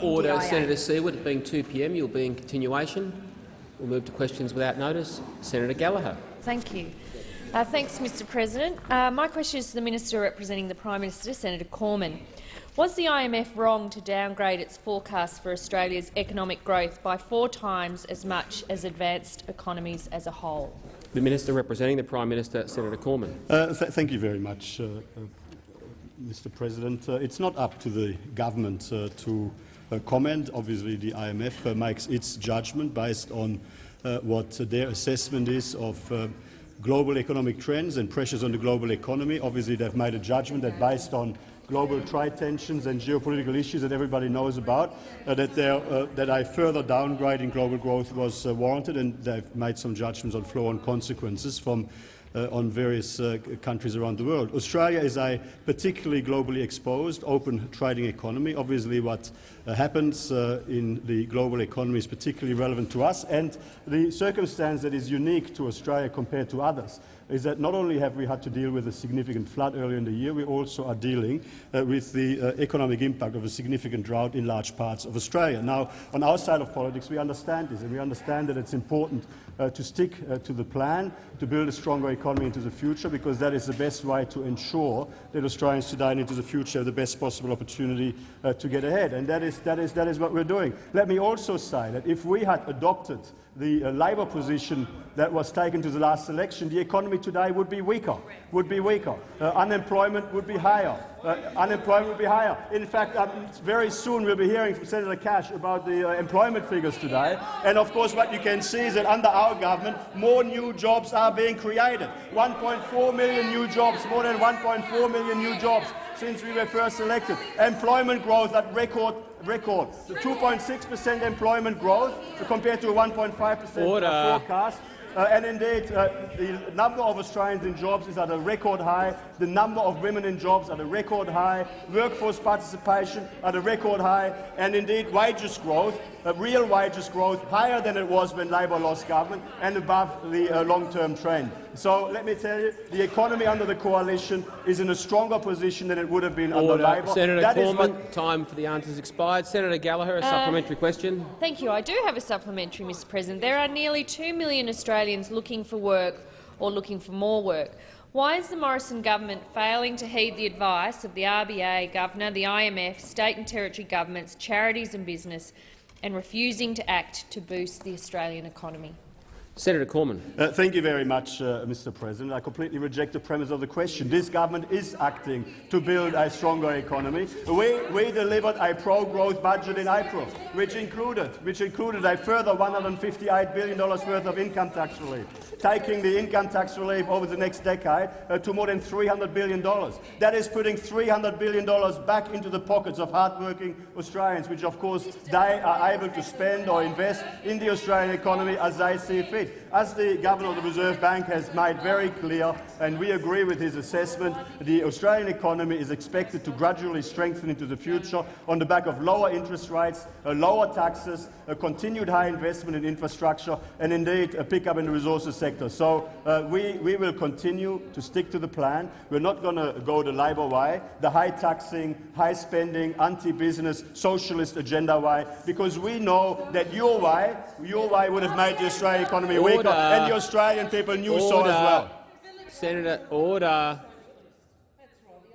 the Order, NDIA. Senator Seward. It being 2 p.m., you'll be in continuation. We'll move to questions without notice. Senator Gallagher. Thank you. Uh, thanks, Mr President. Uh, my question is to the Minister representing the Prime Minister, Senator Cormann. Was the IMF wrong to downgrade its forecast for Australia's economic growth by four times as much as advanced economies as a whole? The Minister representing the Prime Minister, Senator Cormann. Uh, th thank you very much, uh, uh, Mr. President. Uh, it's not up to the government uh, to uh, comment. Obviously, the IMF uh, makes its judgment based on uh, what their assessment is of uh, global economic trends and pressures on the global economy. Obviously, they've made a judgment that based on global trade tensions and geopolitical issues that everybody knows about, uh, that, uh, that a further downgrade in global growth was uh, warranted, and they've made some judgments on flow-on consequences from on various uh, countries around the world. Australia is a particularly globally exposed, open trading economy. Obviously, what uh, happens uh, in the global economy is particularly relevant to us, and the circumstance that is unique to Australia compared to others is that not only have we had to deal with a significant flood earlier in the year, we also are dealing uh, with the uh, economic impact of a significant drought in large parts of Australia. Now, on our side of politics, we understand this, and we understand that it's important uh, to stick uh, to the plan to build a stronger economy into the future, because that is the best way to ensure that Australians today and into the future have the best possible opportunity uh, to get ahead. And that is, that, is, that is what we're doing. Let me also say that if we had adopted the uh, Labor position that was taken to the last election, the economy today would be weaker. Would be weaker. Uh, unemployment would be higher. Uh, unemployment would be higher. In fact, um, very soon we'll be hearing from Senator Cash about the uh, employment figures today. And of course, what you can see is that under our government, more new jobs are being created. 1.4 million new jobs, more than 1.4 million new jobs since we were first elected. Employment growth at record record. The 2.6 percent employment growth compared to 1.5 percent forecast. Uh, and indeed, uh, the number of Australians in jobs is at a record high. The number of women in jobs at a record high. Workforce participation at a record high. And indeed, wages growth, uh, real wages growth, higher than it was when Labor lost government and above the uh, long-term trend. So let me tell you, the economy under the coalition is in a stronger position than it would have been Order. under Labor. Senator That is Cormann, what- time for the answers expired. Senator Gallagher, a uh, supplementary question. Thank you. I do have a supplementary, Mr President. There are nearly 2 million Australians looking for work or looking for more work. Why is the Morrison government failing to heed the advice of the RBA, Governor, the IMF, state and territory governments, charities and business, and refusing to act to boost the Australian economy? Senator Cormann. Uh, thank you very much, uh, Mr. President. I completely reject the premise of the question. This government is acting to build a stronger economy. We, we delivered a pro-growth budget in April, which included, which included a further $158 billion worth of income tax relief, taking the income tax relief over the next decade uh, to more than $300 billion. That is putting $300 billion back into the pockets of hard-working Australians, which of course they are able to spend or invest in the Australian economy as they see fit. As the Governor of the Reserve Bank has made very clear, and we agree with his assessment, the Australian economy is expected to gradually strengthen into the future on the back of lower interest rates, uh, lower taxes, a continued high investment in infrastructure, and indeed a pickup in the resources sector. So uh, we, we will continue to stick to the plan. We're not going to go the Labor way, the high taxing, high spending, anti-business, socialist agenda way, because we know that your way, your way would have made the Australian economy weaker, Order. and the Australian people knew so as well. Senator, order.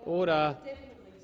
Order.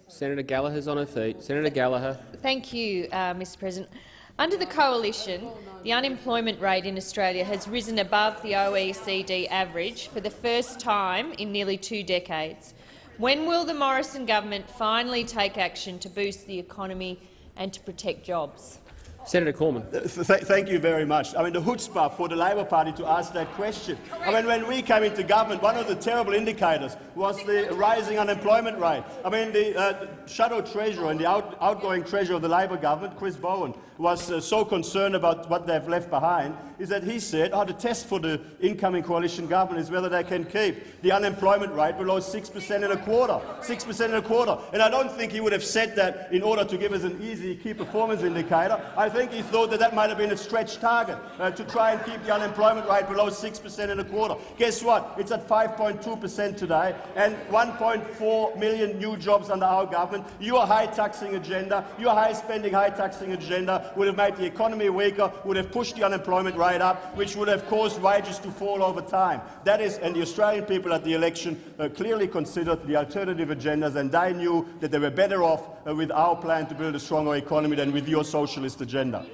Senator Gallagher's on her feet. Senator Gallagher. Thank you, uh, Mr President. Under the coalition, the unemployment rate in Australia has risen above the OECD average for the first time in nearly two decades. When will the Morrison government finally take action to boost the economy and to protect jobs? Senator Cormann. Th th thank you very much. I mean, the chutzpah for the Labor Party to ask that question. I mean, when we came into government, one of the terrible indicators was the rising unemployment rate. I mean, the uh, shadow treasurer and the out outgoing treasurer of the Labor government, Chris Bowen, was uh, so concerned about what they've left behind, is that he said, oh, the test for the incoming coalition government is whether they can keep the unemployment rate below 6% in a quarter. 6% in a quarter. And I don't think he would have said that in order to give us an easy key performance indicator. I think he thought that that might have been a stretch target uh, to try and keep the unemployment rate below 6% in a quarter. Guess what? It's at 5.2% today, and 1.4 million new jobs under our government. Your high taxing agenda, your high spending, high taxing agenda would have made the economy weaker, would have pushed the unemployment rate up, which would have caused wages to fall over time. That is, and the Australian people at the election uh, clearly considered the alternative agendas, and they knew that they were better off uh, with our plan to build a stronger economy than with your socialist agenda.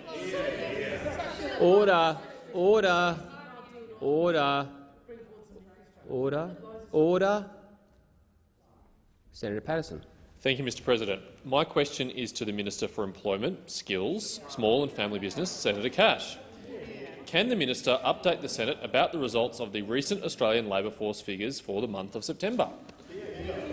Order, order, order, order, order. Senator Patterson. Thank you, Mr President. My question is to the Minister for Employment, Skills, Small and Family Business, Senator Cash. Can the minister update the Senate about the results of the recent Australian labour force figures for the month of September?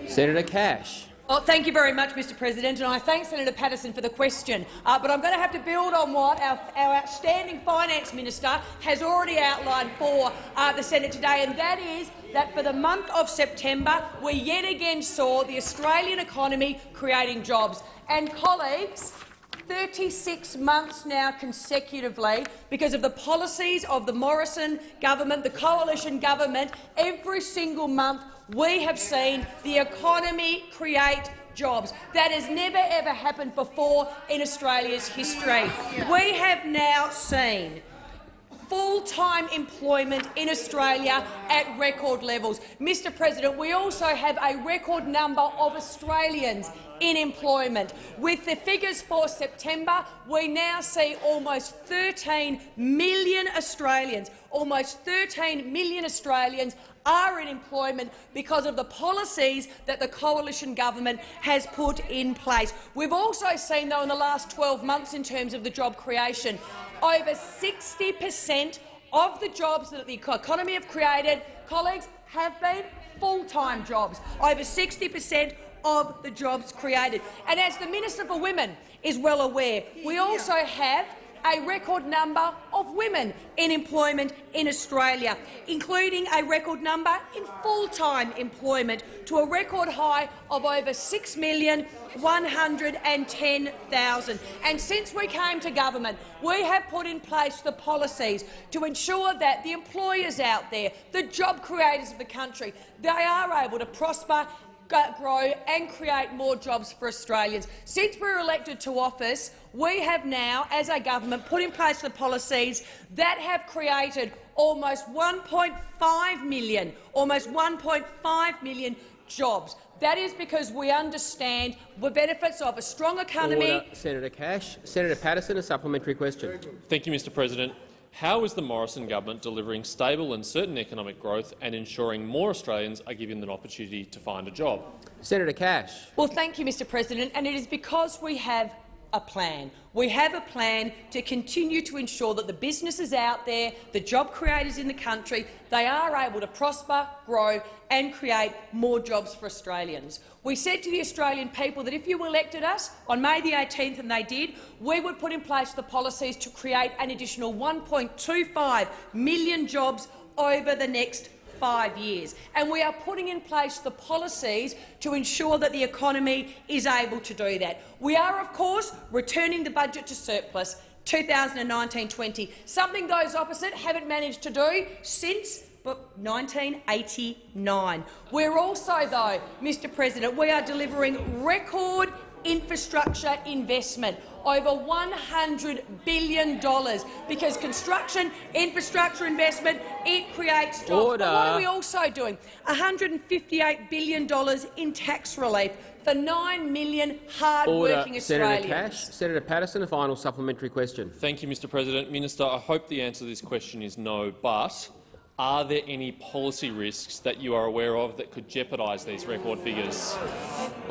Senator Cash. Well, thank you very much, Mr President, and I thank Senator Paterson for the question. Uh, but I'm going to have to build on what our, our outstanding finance minister has already outlined for uh, the Senate today, and that is that for the month of September, we yet again saw the Australian economy creating jobs. And colleagues, 36 months now consecutively because of the policies of the Morrison government, the coalition government, every single month we have seen the economy create jobs. That has never ever happened before in Australia's history. We have now seen full-time employment in Australia at record levels. Mr President, we also have a record number of Australians in employment. With the figures for September, we now see almost 13 million Australians, almost 13 million Australians are in employment because of the policies that the coalition government has put in place. We've also seen, though, in the last 12 months in terms of the job creation, over 60 per cent of the jobs that the economy have created, colleagues, have been full-time jobs. Over 60 per cent of the jobs created. And as the Minister for Women is well aware, we also have a record number of women in employment in Australia, including a record number in full-time employment to a record high of over 6,110,000. And since we came to government, we have put in place the policies to ensure that the employers out there, the job creators of the country, they are able to prosper grow and create more jobs for Australians. Since we were elected to office, we have now, as a government, put in place the policies that have created almost 1.5 million, almost 1.5 million jobs. That is because we understand the benefits of a strong economy. Order. Senator Cash. Senator Paterson, a supplementary question. Thank you, Mr President. How is the Morrison government delivering stable and certain economic growth and ensuring more Australians are given an opportunity to find a job? Senator Cash. Well, thank you, Mr President, and it is because we have a plan. We have a plan to continue to ensure that the businesses out there, the job creators in the country, they are able to prosper, grow and create more jobs for Australians. We said to the Australian people that if you elected us on May the 18th, and they did, we would put in place the policies to create an additional 1.25 million jobs over the next five years. And we are putting in place the policies to ensure that the economy is able to do that. We are, of course, returning the budget to surplus 2019-20, something those opposite haven't managed to do since 1989. We're also, though, Mr President, we are delivering record infrastructure investment, over $100 billion, because construction, infrastructure investment, it creates jobs. Order. But what are we also doing? $158 billion in tax relief for 9 million hard-working Australians. Senator Cash. Senator Paterson, a final supplementary question. Thank you, Mr President. Minister, I hope the answer to this question is no, but are there any policy risks that you are aware of that could jeopardise these record figures?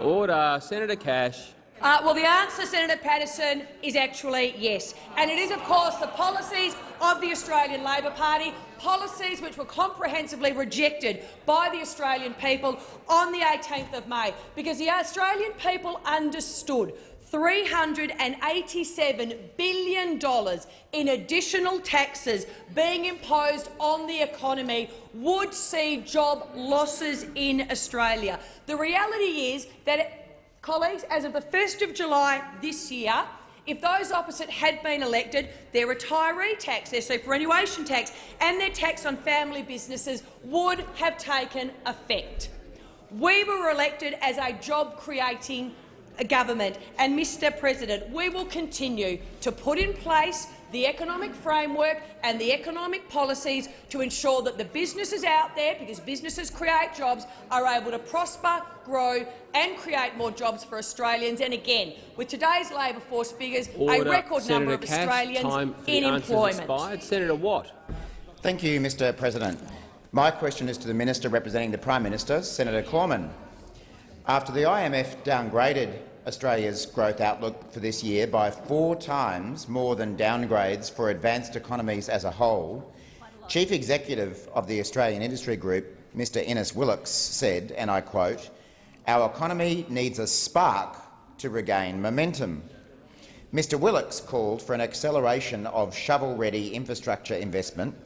Order. Senator Cash. Uh, well, the answer, Senator Paterson, is actually yes. And it is, of course, the policies of the Australian Labor Party, policies which were comprehensively rejected by the Australian people on the 18th of May, because the Australian people understood $387 billion in additional taxes being imposed on the economy would see job losses in Australia. The reality is that, colleagues, as of the 1st of July this year, if those opposite had been elected, their retiree tax, their superannuation tax and their tax on family businesses would have taken effect. We were elected as a job-creating government, and, Mr President, we will continue to put in place the economic framework and the economic policies to ensure that the businesses out there, because businesses create jobs, are able to prosper, grow and create more jobs for Australians. And again, with today's labour force figures, Order. a record Senator number of Cash, Australians time for in the answers employment. Expired. Senator Watt. Thank you, Mr President. My question is to the Minister representing the Prime Minister, Senator Cormann. After the IMF downgraded Australia's growth outlook for this year by four times more than downgrades for advanced economies as a whole, Chief Executive of the Australian Industry Group, Mr Innes Willox, said, and I quote, our economy needs a spark to regain momentum. Mr Willox called for an acceleration of shovel-ready infrastructure investment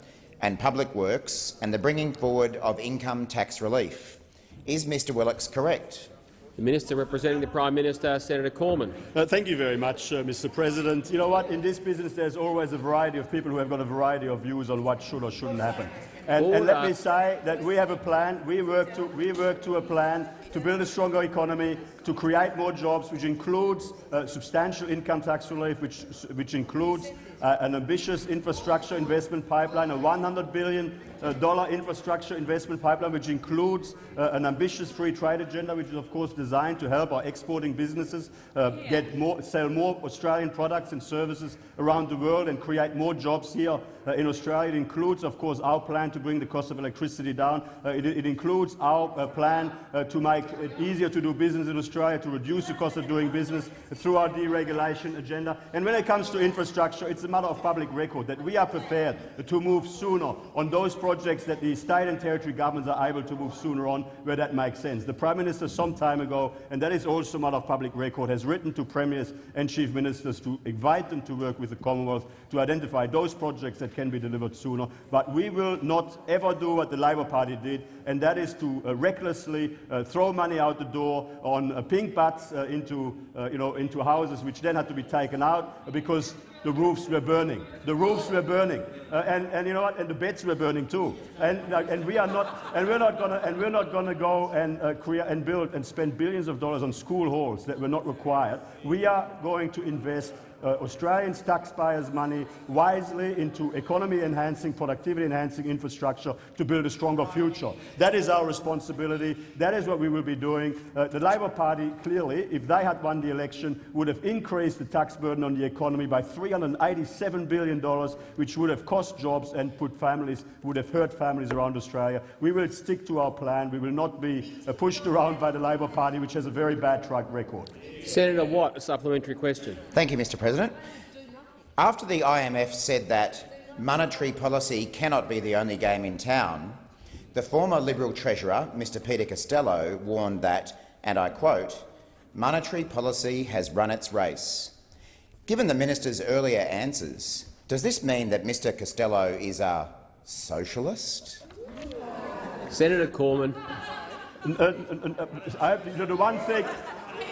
and public works and the bringing forward of income tax relief. Is Mr Willox correct? The Minister representing the Prime Minister, Senator Cormann. Uh, thank you very much, uh, Mr. President. You know what? In this business, there's always a variety of people who have got a variety of views on what should or shouldn't happen. And, and let me say that we have a plan. We work to we work to a plan to build a stronger economy, to create more jobs, which includes uh, substantial income tax relief, which which includes uh, an ambitious infrastructure investment pipeline, a 100 billion uh, infrastructure investment pipeline, which includes uh, an ambitious free trade agenda, which is of course designed to help our exporting businesses uh, get more, sell more Australian products and services around the world and create more jobs here uh, in Australia. It includes, of course, our plan to bring the cost of electricity down. It, it includes our plan to make it easier to do business in Australia, to reduce the cost of doing business through our deregulation agenda. And when it comes to infrastructure, it's a matter of public record that we are prepared to move sooner on those projects that the state and territory governments are able to move sooner on where that makes sense. The Prime Minister some time ago, and that is also a matter of public record, has written to premiers and chief ministers to invite them to work with the Commonwealth to identify those projects that can be delivered sooner. But we will not ever do what the Labor Party did, and that is to uh, recklessly uh, throw money out the door on uh, pink batts uh, into, uh, you know, into houses which then had to be taken out because the roofs were burning. The roofs were burning, uh, and, and you know what? And the beds were burning too. And, uh, and we are not, and we're not gonna, and we're not gonna go and uh, create and build and spend billions of dollars on school halls that were not required. We are going to invest uh, Australians' taxpayers' money wisely into economy-enhancing, productivity-enhancing infrastructure to build a stronger future. That is our responsibility. That is what we will be doing. Uh, the Labor Party, clearly, if they had won the election, would have increased the tax burden on the economy by $387 billion, which would have cost jobs and put families, would have hurt families around Australia. We will stick to our plan. We will not be uh, pushed around by the Labor Party, which has a very bad track record. Senator Watt, a supplementary question. Thank you, Mr President. After the IMF said that monetary policy cannot be the only game in town, the former Liberal Treasurer, Mr Peter Costello, warned that, and I quote, monetary policy has run its race. Given the minister's earlier answers, does this mean that Mr Costello is a socialist? Senator Cormann. Uh, uh, uh, I, you know, the one thing,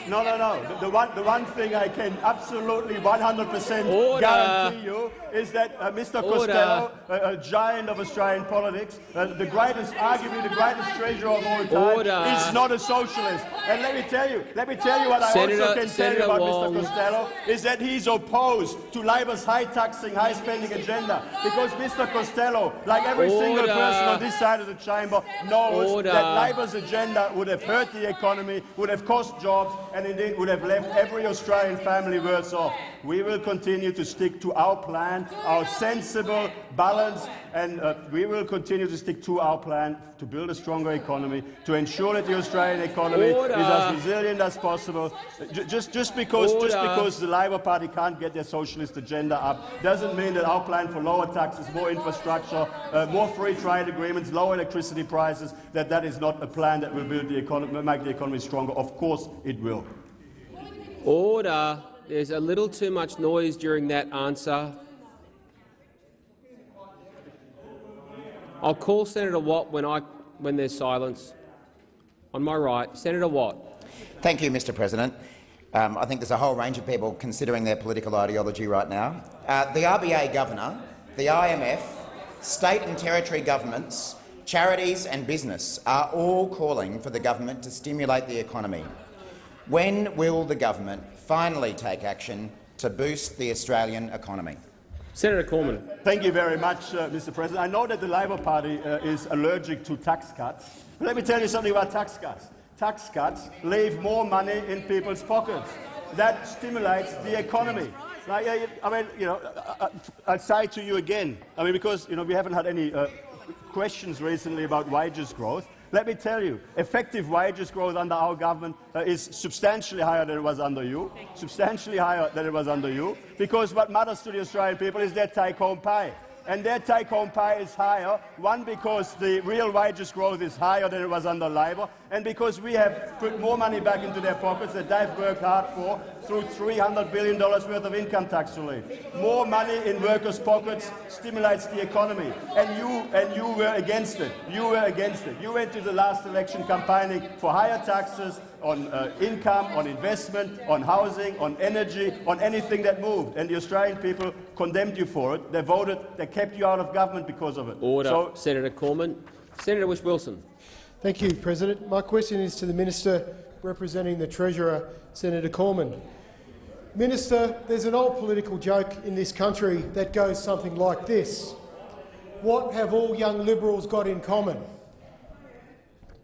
no, no, no. The, the one, the one thing I can absolutely 100% guarantee you is that uh, Mr. Order. Costello, a, a giant of Australian politics, uh, the greatest, arguably the greatest treasurer of all time, Order. is not a socialist. And let me tell you, let me tell you what I Senator- also can Senator tell you about Wong. Mr. Costello is that he's opposed to Labor's high-taxing, high-spending agenda because Mr. Costello, like every single person on this side of the chamber, knows Order. that Labor's agenda would have hurt the economy, would have cost jobs, and indeed would have left every Australian family worse off. We will continue to stick to our plan, our sensible, balanced, and uh, we will continue to stick to our plan to build a stronger economy, to ensure that the Australian economy Order. is as resilient as possible. Just, just, because, just because the Labor Party can't get their socialist agenda up doesn't mean that our plan for lower taxes, more infrastructure, uh, more free trade agreements, lower electricity prices, that that is not a plan that will build the economy, make the economy stronger. Of course it will. Order. There's a little too much noise during that answer. I'll call Senator Watt when, I, when there's silence. On my right, Senator Watt. Thank you, Mr President. Um, I think there's a whole range of people considering their political ideology right now. Uh, the RBA governor, the IMF, state and territory governments, charities and business are all calling for the government to stimulate the economy. When will the government finally take action to boost the Australian economy? Senator Cormann. Thank you very much, uh, Mr. President. I know that the Labor Party uh, is allergic to tax cuts. But let me tell you something about tax cuts. Tax cuts leave more money in people's pockets. That stimulates the economy. Like, uh, I mean, you know, I, I, I'd say to you again, I mean, because you know, we haven't had any uh, questions recently about wages growth. Let me tell you, effective wages growth under our government uh, is substantially higher than it was under you, substantially higher than it was under you, because what matters to the Australian people is their take-home pay. And their take-home pay is higher, one, because the real wages growth is higher than it was under Labor, and because we have put more money back into their pockets that they've worked hard for through $300 billion worth of income tax relief. More money in workers' pockets stimulates the economy, and you, and you were against it. You were against it. You went to the last election campaigning for higher taxes on uh, income, on investment, on housing, on energy, on anything that moved, and the Australian people condemned you for it. They voted, they kept you out of government because of it. Order. So, Senator Cormann. Senator Whish-Wilson. Thank you, President. My question is to the Minister representing the Treasurer, Senator Cormann. Minister, there's an old political joke in this country that goes something like this. What have all young Liberals got in common?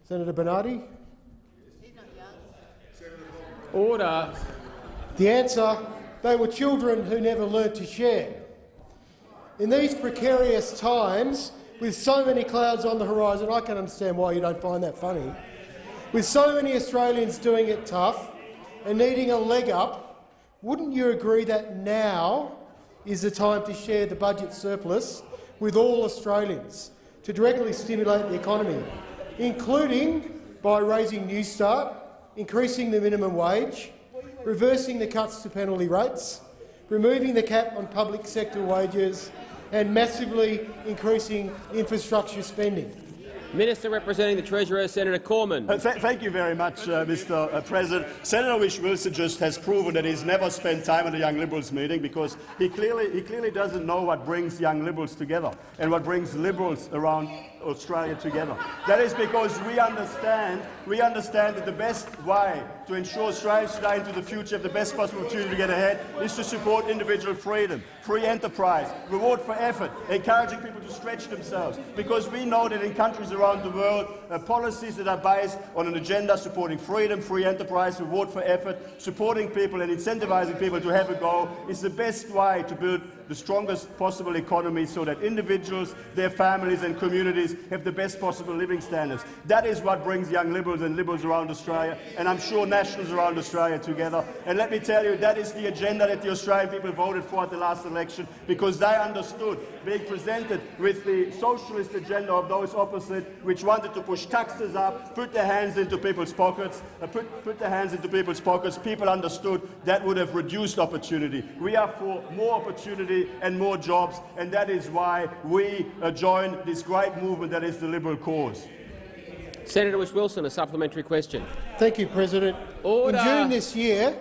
Senator Bernardi? Order. The answer, they were children who never learnt to share. In these precarious times, with so many clouds on the horizon, I can understand why you don't find that funny, with so many Australians doing it tough and needing a leg up, wouldn't you agree that now is the time to share the budget surplus with all Australians to directly stimulate the economy, including by raising Newstart, increasing the minimum wage, reversing the cuts to penalty rates, removing the cap on public sector wages and massively increasing infrastructure spending. Minister representing the Treasurer, Senator Cormann. Uh, th thank you very much, uh, Mr. Uh, President. Senator Whish-Wilson just has proven that he's never spent time at a Young Liberals meeting because he clearly, he clearly doesn't know what brings Young Liberals together and what brings Liberals around Australia together. That is because we understand, we understand that the best way to ensure Australians today into the future have the best possible opportunity to get ahead is to support individual freedom, free enterprise, reward for effort, encouraging people to stretch themselves. Because we know that in countries around the world, uh, policies that are based on an agenda supporting freedom, free enterprise, reward for effort, supporting people and incentivizing people to have a go is the best way to build the strongest possible economy so that individuals, their families and communities have the best possible living standards. That is what brings young Liberals and Liberals around Australia, and I'm sure Nationals around Australia together. And let me tell you, that is the agenda that the Australian people voted for at the last election, because they understood, being presented with the socialist agenda of those opposite, which wanted to push taxes up, put their hands into people's pockets, uh, put, put their hands into people's pockets, people understood that would have reduced opportunity. We are for more opportunity and more jobs, and that is why we uh, join this great movement that is the Liberal cause. Senator Whish-Wilson, a supplementary question. Thank you, President. Order. In June this year,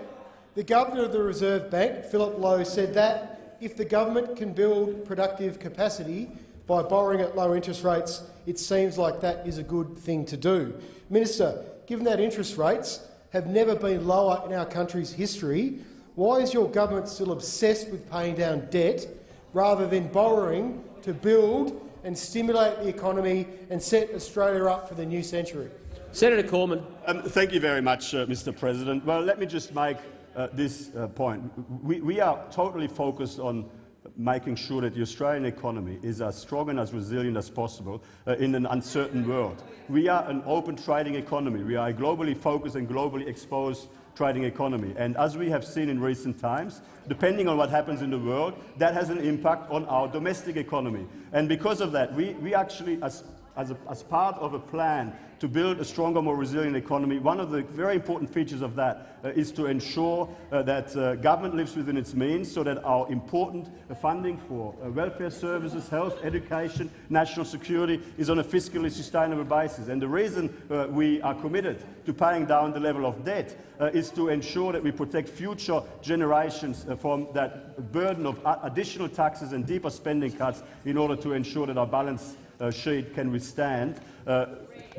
the Governor of the Reserve Bank, Philip Lowe, said that if the government can build productive capacity by borrowing at low interest rates, it seems like that is a good thing to do. Minister, given that interest rates have never been lower in our country's history, why is your government still obsessed with paying down debt rather than borrowing to build and stimulate the economy and set Australia up for the new century? Senator Cormann. Um, thank you very much, uh, Mr. President. Well, let me just make uh, this uh, point. We, we are totally focused on making sure that the Australian economy is as strong and as resilient as possible uh, in an uncertain world. We are an open trading economy. We are a globally focused and globally exposed trading economy. And as we have seen in recent times, depending on what happens in the world, that has an impact on our domestic economy. And because of that, we, we actually, as as, a, as part of a plan to build a stronger, more resilient economy, one of the very important features of that uh, is to ensure uh, that uh, government lives within its means so that our important funding for uh, welfare services, health, education, national security is on a fiscally sustainable basis. And the reason uh, we are committed to paying down the level of debt uh, is to ensure that we protect future generations from that burden of additional taxes and deeper spending cuts in order to ensure that our balance sheet can withstand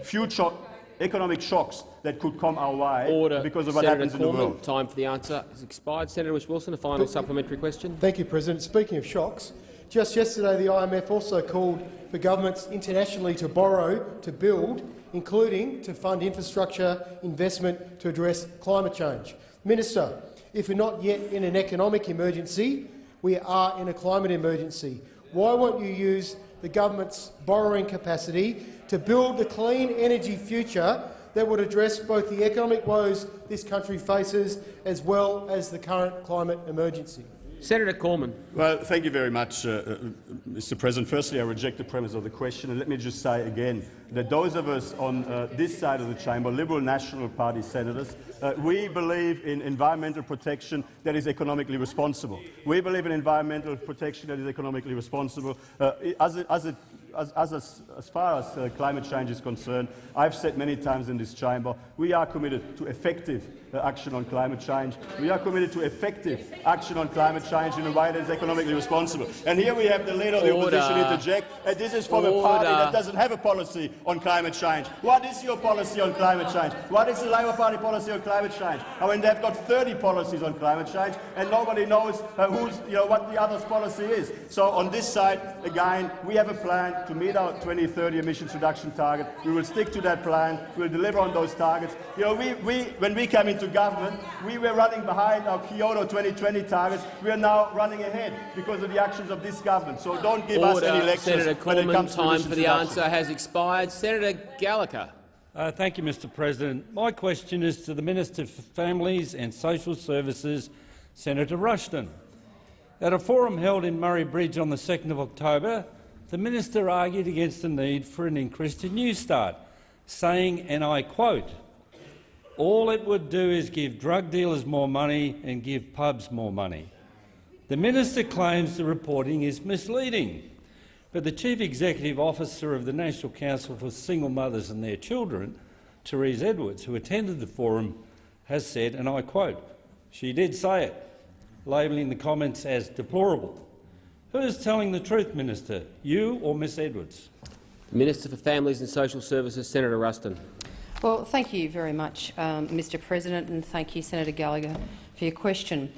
future economic shocks that could come our way Order. because of what Senator happens in the world. time for the answer has expired. Senator Whish-Wilson, a final supplementary question. Thank you, President. Speaking of shocks, just yesterday the IMF also called for governments internationally to borrow to build, including to fund infrastructure investment to address climate change. Minister, if we're not yet in an economic emergency, we are in a climate emergency. Why won't you use the government's borrowing capacity to build the clean energy future that would address both the economic woes this country faces as well as the current climate emergency? Senator Cormann. Well, thank you very much, uh, uh, Mr. President. Firstly, I reject the premise of the question, and let me just say again that those of us on uh, this side of the chamber, Liberal National Party senators, uh, we believe in environmental protection that is economically responsible. We believe in environmental protection that is economically responsible. Uh, as, it, as, it, as, as, as far as uh, climate change is concerned, I've said many times in this chamber, we are committed to effective uh, action on climate change. We are committed to effective action on climate change in a way that is economically responsible. And here we have the leader of the Order. opposition interject, and this is from a party that doesn't have a policy on climate change. What is your policy on climate change? What is the Labour Party policy on climate change? I mean, they've got 30 policies on climate change, and nobody knows uh, who's, you know, what the other's policy is. So on this side, again, we have a plan to meet our 2030 emissions reduction target. We will stick to that plan. We will deliver on those targets. You know, we, we, when we came into government, we were running behind our Kyoto 2020 targets. We are now running ahead because of the actions of this government. So don't give us any Order. lectures Senator when it comes to time emissions for the reduction. answer has expired. Senator Gallagher. Uh, thank you, Mr President. My question is to the Minister for Families and Social Services, Senator Ruston. At a forum held in Murray Bridge on the 2nd of October, the minister argued against the need for an increase to Newstart, saying, and I quote, all it would do is give drug dealers more money and give pubs more money. The minister claims the reporting is misleading, but the Chief Executive Officer of the National Council for Single Mothers and Their Children, Terese Edwards, who attended the forum, has said, and I quote, she did say it, labelling the comments as deplorable. Who is telling the truth, Minister, you or Miss Edwards? Minister for Families and Social Services, Senator Ruston. Well, thank you very much, um, Mr President, and thank you, Senator Gallagher, for your question.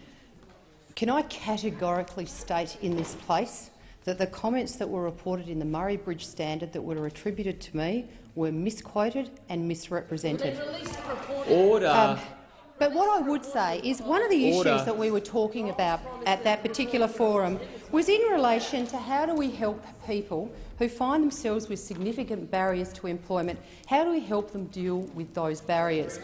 Can I categorically state in this place that the comments that were reported in the Murray Bridge Standard that were attributed to me were misquoted and misrepresented? Order. Um, but what I would say is one of the Order. issues that we were talking about at that particular forum was in relation to how do we help people who find themselves with significant barriers to employment, how do we help them deal with those barriers?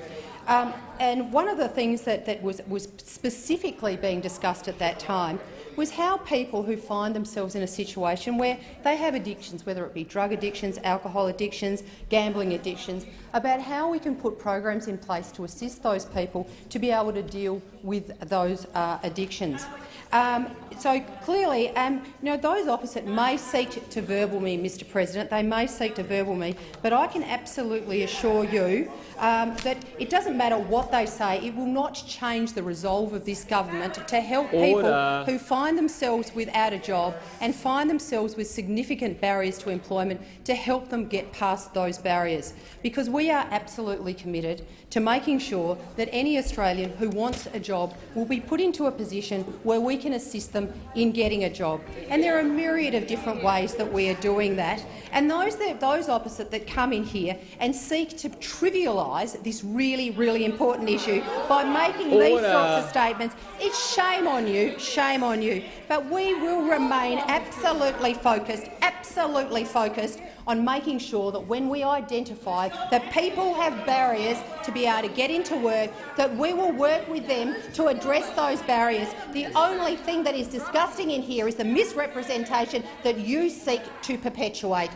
Um, and one of the things that, that was, was specifically being discussed at that time was how people who find themselves in a situation where they have addictions, whether it be drug addictions, alcohol addictions, gambling addictions, about how we can put programs in place to assist those people to be able to deal with those uh, addictions. Um, so clearly, um, you know, those opposite may seek to verbal me, Mr President. They may seek to verbal me, but I can absolutely assure you um, that it doesn't matter what they say. It will not change the resolve of this government to help Order. people who find themselves without a job and find themselves with significant barriers to employment to help them get past those barriers. Because we are absolutely committed to making sure that any Australian who wants a job will be put into a position where we can assist them in getting a job. And there are a myriad of different ways that we are doing that. And those, that, those opposite that come in here and seek to trivialise this really, really important issue by making these sorts of statements, it's shame on you, shame on you. But we will remain absolutely focused, absolutely focused on making sure that when we identify that people have barriers to be able to get into work, that we will work with them to address those barriers. The only thing that is disgusting in here is the misrepresentation that you seek to perpetuate.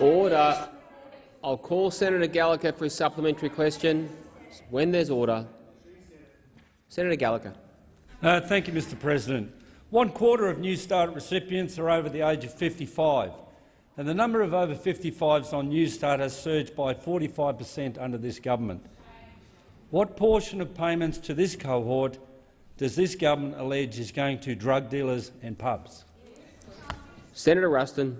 Order. I'll call Senator Gallagher for his supplementary question when there's order. Senator Gallagher. Uh, thank you, Mr President. One quarter of Newstart recipients are over the age of 55, and the number of over 55s on Newstart has surged by 45 per cent under this government. What portion of payments to this cohort does this government allege is going to drug dealers and pubs? Senator Ruston.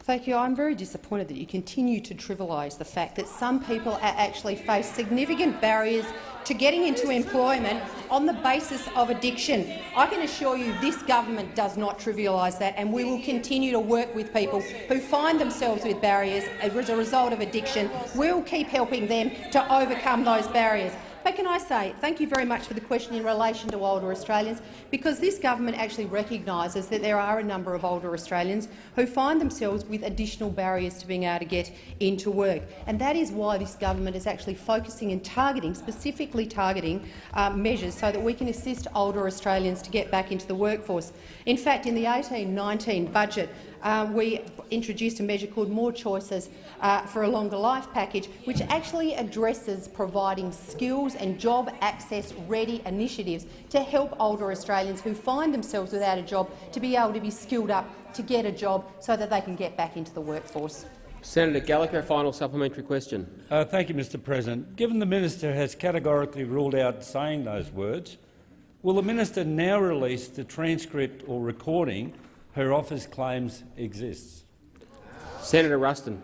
Thank you. I'm very disappointed that you continue to trivialise the fact that some people actually face significant barriers to getting into employment on the basis of addiction. I can assure you this government does not trivialise that, and we will continue to work with people who find themselves with barriers as a result of addiction. We will keep helping them to overcome those barriers. But can I say thank you very much for the question in relation to older Australians, because this government actually recognises that there are a number of older Australians who find themselves with additional barriers to being able to get into work. And that is why this government is actually focusing and targeting, specifically targeting uh, measures so that we can assist older Australians to get back into the workforce. In fact, in the 18-19 budget, uh, we introduced a measure called More Choices uh, for a Longer Life package, which actually addresses providing skills and job access-ready initiatives to help older Australians who find themselves without a job to be able to be skilled up to get a job so that they can get back into the workforce. Senator Gallagher, final supplementary question. Uh, thank you, Mr President. Given the minister has categorically ruled out saying those words, will the minister now release the transcript or recording her office claims exists. Senator Ruston.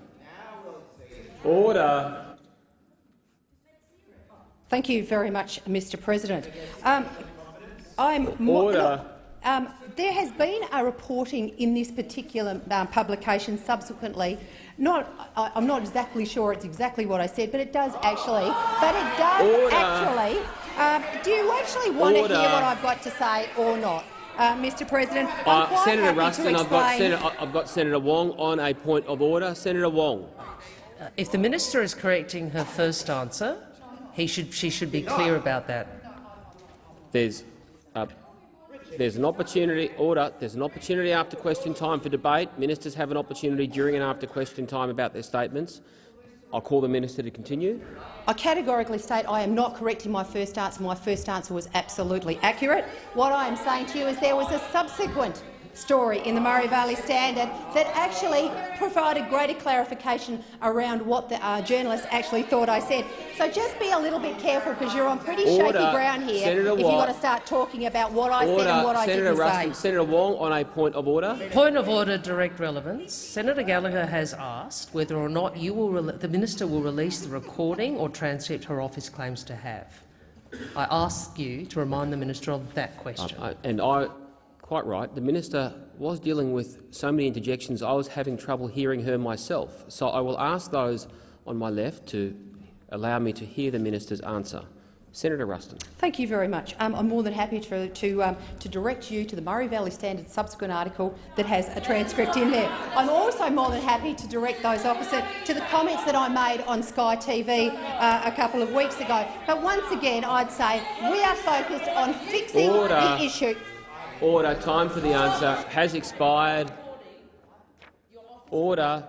Order. Thank you very much, Mr President. Um, I'm Order. Um, there has been a reporting in this particular um, publication subsequently. Not, I, am not exactly sure it's exactly what I said, but it does actually. But it does Order. actually. Um, do you actually want Order. to hear what I've got to say or not? Uh, Mr. President, Uh, Senator happy Ruston, I've got, Senator, I've got Senator Wong on a point of order. Senator Wong. If the minister is correcting her first answer, he should, she should be clear about that. There's, uh, there's an opportunity. Order. There's an opportunity after question time for debate. Ministers have an opportunity during and after question time about their statements. I'll call the minister to continue. I categorically state I am not correcting my first answer. My first answer was absolutely accurate. What I am saying to you is there was a subsequent story in the Murray Valley Standard that actually provided greater clarification around what the uh, journalist actually thought I said. So just be a little bit careful because you're on pretty Order. shaky ground here Senator if you've Watt. got to start talking about what I order. said and what I Senator didn't Ruston, say. Senator Wong on a point of order. Point of order, direct relevance. Senator Gallagher has asked whether or not you will the minister will release the recording or transcript her office claims to have. I ask you to remind the minister of that question. Uh, and I, quite right, the minister was dealing with so many interjections I was having trouble hearing her myself. So I will ask those on my left to allow me to hear the minister's answer. Senator Ruston. Thank you very much. Um, I'm more than happy to, to, um, to direct you to the Murray Valley Standard subsequent article that has a transcript in there. I'm also more than happy to direct those opposite to the comments that I made on Sky TV uh, a couple of weeks ago. But once again, I'd say we are focused on fixing Order. the issue. Order. Time for the answer has expired. Order.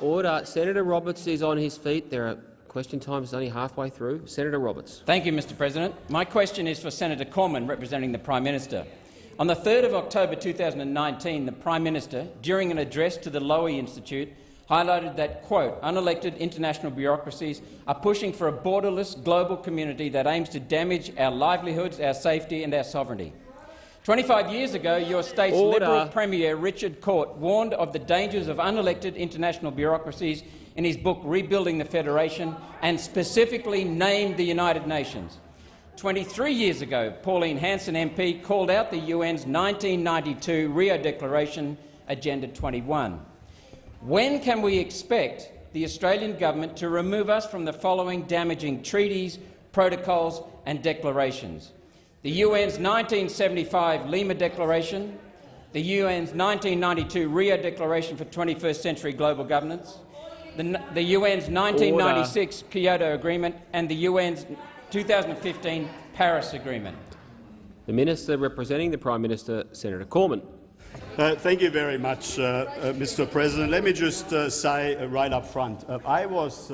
Order. Senator Roberts is on his feet. There are question time is only halfway through. Senator Roberts. Thank you, Mr President. My question is for Senator Cormann, representing the Prime Minister. On the 3rd of October 2019, the Prime Minister, during an address to the Lowy Institute, highlighted that, quote, unelected international bureaucracies are pushing for a borderless global community that aims to damage our livelihoods, our safety and our sovereignty. 25 years ago, your state's Order. Liberal Premier Richard Court warned of the dangers of unelected international bureaucracies in his book Rebuilding the Federation and specifically named the United Nations. 23 years ago, Pauline Hanson MP called out the UN's 1992 Rio Declaration, Agenda 21. When can we expect the Australian government to remove us from the following damaging treaties, protocols and declarations? The UN's 1975 Lima Declaration, the UN's 1992 Rio Declaration for 21st Century Global Governance, the, the UN's 1996 Kyoto Agreement and the UN's 2015 Paris Agreement. The Minister representing the Prime Minister, Senator Cormann. Uh, thank you very much, uh, uh, Mr. President. Let me just uh, say uh, right up front, uh, I was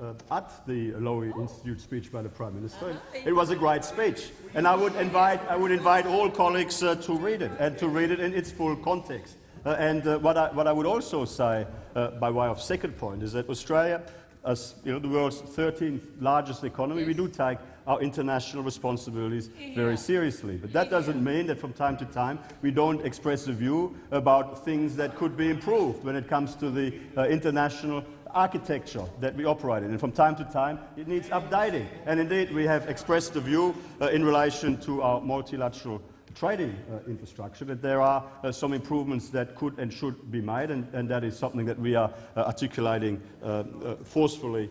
uh, at the Lowy Institute speech by the Prime Minister. It was a great speech, and I would invite, I would invite all colleagues uh, to read it and to read it in its full context. Uh, and uh, what, I, what I would also say, uh, by way of second point, is that Australia, as you know, the world's 13th largest economy, we do take our international responsibilities very seriously. But that doesn't mean that from time to time we don't express a view about things that could be improved when it comes to the uh, international architecture that we operate in. And from time to time it needs updating. And indeed we have expressed the view uh, in relation to our multilateral trading uh, infrastructure, that there are uh, some improvements that could and should be made, and, and that is something that we are uh, articulating uh, uh, forcefully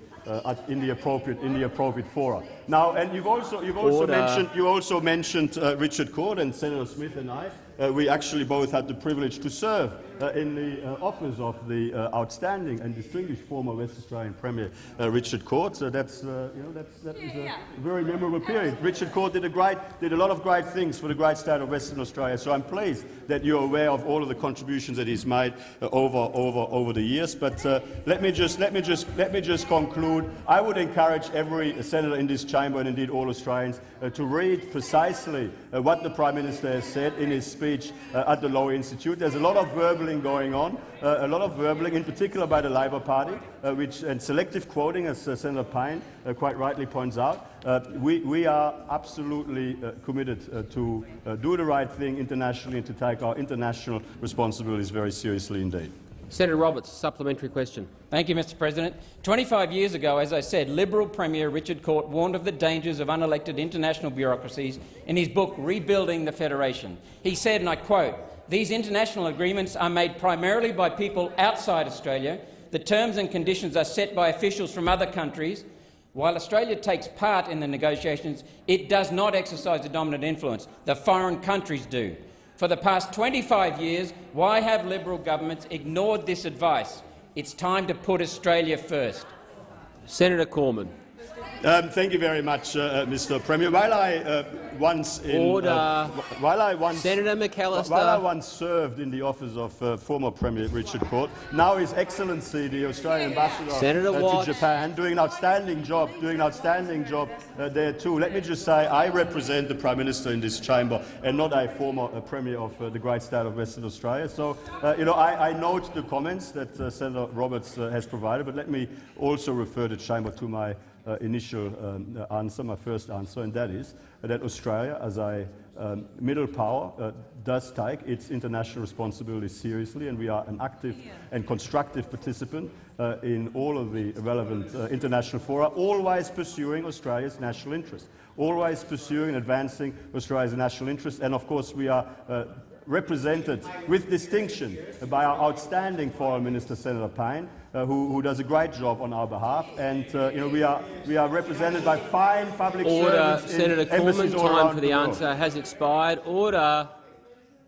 in the appropriate in the appropriate fora. Now, and you've also you've also Order. mentioned you also mentioned Richard Court and Senator Smith and I. we actually both had the privilege to serve in the uh, office of the uh, outstanding and distinguished former West Australian Premier uh, Richard Court. So that's, uh, you know, that's, that is a very memorable period. Richard Court did a, great, did a lot of great things for the great state of Western Australia. So I'm pleased that you're aware of all of the contributions that he's made uh, over, over, over the years. But let, me just, let, me just, let me just conclude. I would encourage every senator in this chamber and indeed all Australians to read precisely what the Prime Minister has said in his speech at the Law Institute. There's a lot of verbal verbaling going on, uh, a lot of verbaling, in particular by the Labor Party, uh, which, and selective quoting, as uh, Senator Payne uh, quite rightly points out. Uh, we, we, are absolutely uh, committed to do the right thing internationally and to take our international responsibilities very seriously indeed. Senator Roberts, supplementary question. Thank you, Mr President. 25 years ago, as I said, Liberal Premier Richard Court warned of the dangers of unelected international bureaucracies in his book Rebuilding the Federation. He said, and I quote, these international agreements are made primarily by people outside Australia. The terms and conditions are set by officials from other countries. While Australia takes part in the negotiations, it does not exercise a dominant influence. The foreign countries do. For the past 25 years, why have Liberal governments ignored this advice? It's time to put Australia first. Senator Cormann. Um, thank you very much, uh, uh Mr. Premier. While I uh, once in, uh, Order. Uh, while I once Senator McAllister. While I once served in the office of uh, former Premier Richard Court, now His Excellency the Australian Ambassador Senator to Japan, doing an outstanding job, doing an outstanding job there too. Let me just say, I represent the Prime Minister in this chamber, and not a former Premier of the great state of Western Australia. So, you know, I, I, note the comments that Senator Roberts has provided, but let me also refer the chamber to my uh, initial um, uh, answer, my first answer, and that is that Australia, as a um, middle power, uh, does take its international responsibility seriously, and we are an active and constructive participant uh, in all of the relevant uh, international fora, always pursuing Australia's national interest, always pursuing and advancing Australia's national interest, and of course we are uh, represented with distinction by our outstanding Foreign Minister, Senator Payne, uh, who, who, does a great job on our behalf. And uh, you know, we are we are represented by fine public Order. servants. Senator Cormann, time for the, the answer has expired. Order.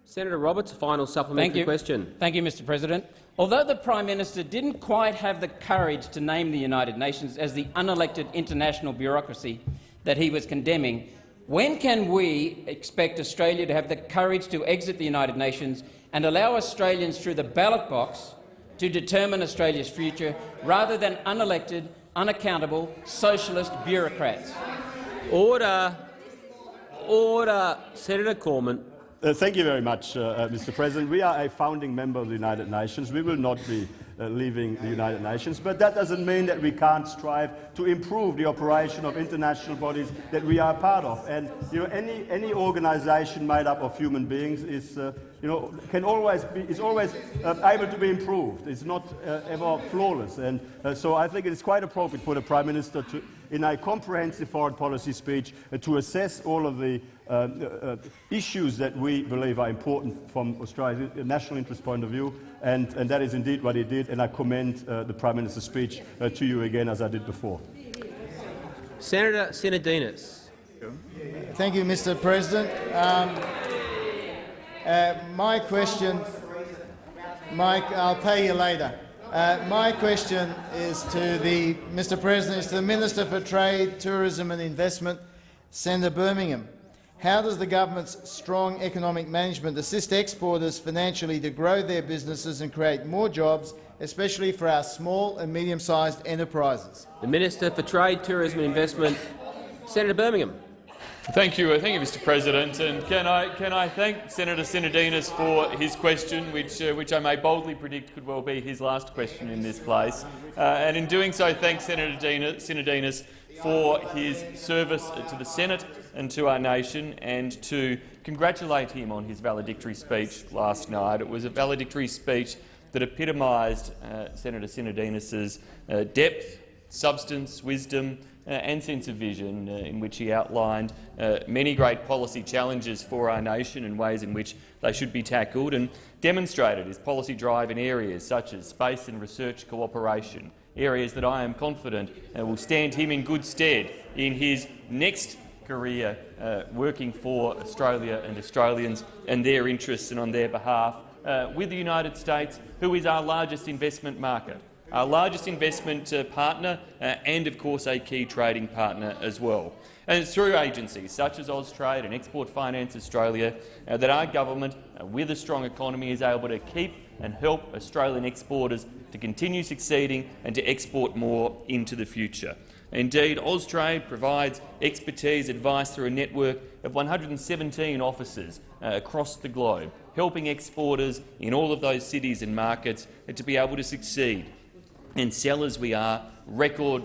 Senator Roberts, final supplementary Thank you. question. Thank you, Mr. President. Although the Prime Minister didn't quite have the courage to name the United Nations as the unelected international bureaucracy that he was condemning, when can we expect Australia to have the courage to exit the United Nations and allow Australians through the ballot box to determine Australia's future rather than unelected, unaccountable socialist bureaucrats. Order. Order. Senator Cormann. Uh, thank you very much, uh, uh, Mr. President. We are a founding member of the United Nations. We will not be leaving the United Nations, but that doesn't mean that we can't strive to improve the operation of international bodies that we are part of. And you know, any, any organisation made up of human beings is uh, you know, can always be, is always uh, able to be improved. It's not uh, ever flawless. And uh, so I think it is quite appropriate for the Prime Minister to, in a comprehensive foreign policy speech, uh, to assess all of the uh, uh, issues that we believe are important from Australia's national interest point of view. And, and that is indeed what he did. And I commend the Prime Minister's speech to you again, as I did before. Senator Sinodinos. Thank you, Mr. President. Um, uh, my question, Mike, I'll pay you later. Uh, my question is to the Mr. President, is to the Minister for Trade, Tourism and Investment, Senator Birmingham. How does the government's strong economic management assist exporters financially to grow their businesses and create more jobs, especially for our small and medium-sized enterprises? The Minister for Trade, Tourism and Investment, Senator Birmingham. Thank you, uh, thank you, Mr. President. And can I can I thank Senator Sinodinos for his question, which uh, which I may boldly predict could well be his last question in this place. Uh, and in doing so, thank Senator Sinodinos for his service to the Senate and to our nation, and to congratulate him on his valedictory speech last night. It was a valedictory speech that epitomised uh, Senator Sinodinos's uh, depth, substance, wisdom, and sense of vision, uh, in which he outlined uh, many great policy challenges for our nation and ways in which they should be tackled, and demonstrated his policy drive in areas such as space and research cooperation, areas that I am confident uh, will stand him in good stead in his next career uh, working for Australia and Australians and their interests and on their behalf uh, with the United States, who is our largest investment market our largest investment uh, partner uh, and, of course, a key trading partner as well. And it's through agencies such as Austrade and Export Finance Australia uh, that our government, uh, with a strong economy, is able to keep and help Australian exporters to continue succeeding and to export more into the future. Indeed, Austrade provides expertise advice through a network of 117 offices uh, across the globe, helping exporters in all of those cities and markets uh, to be able to succeed and sell as we are record,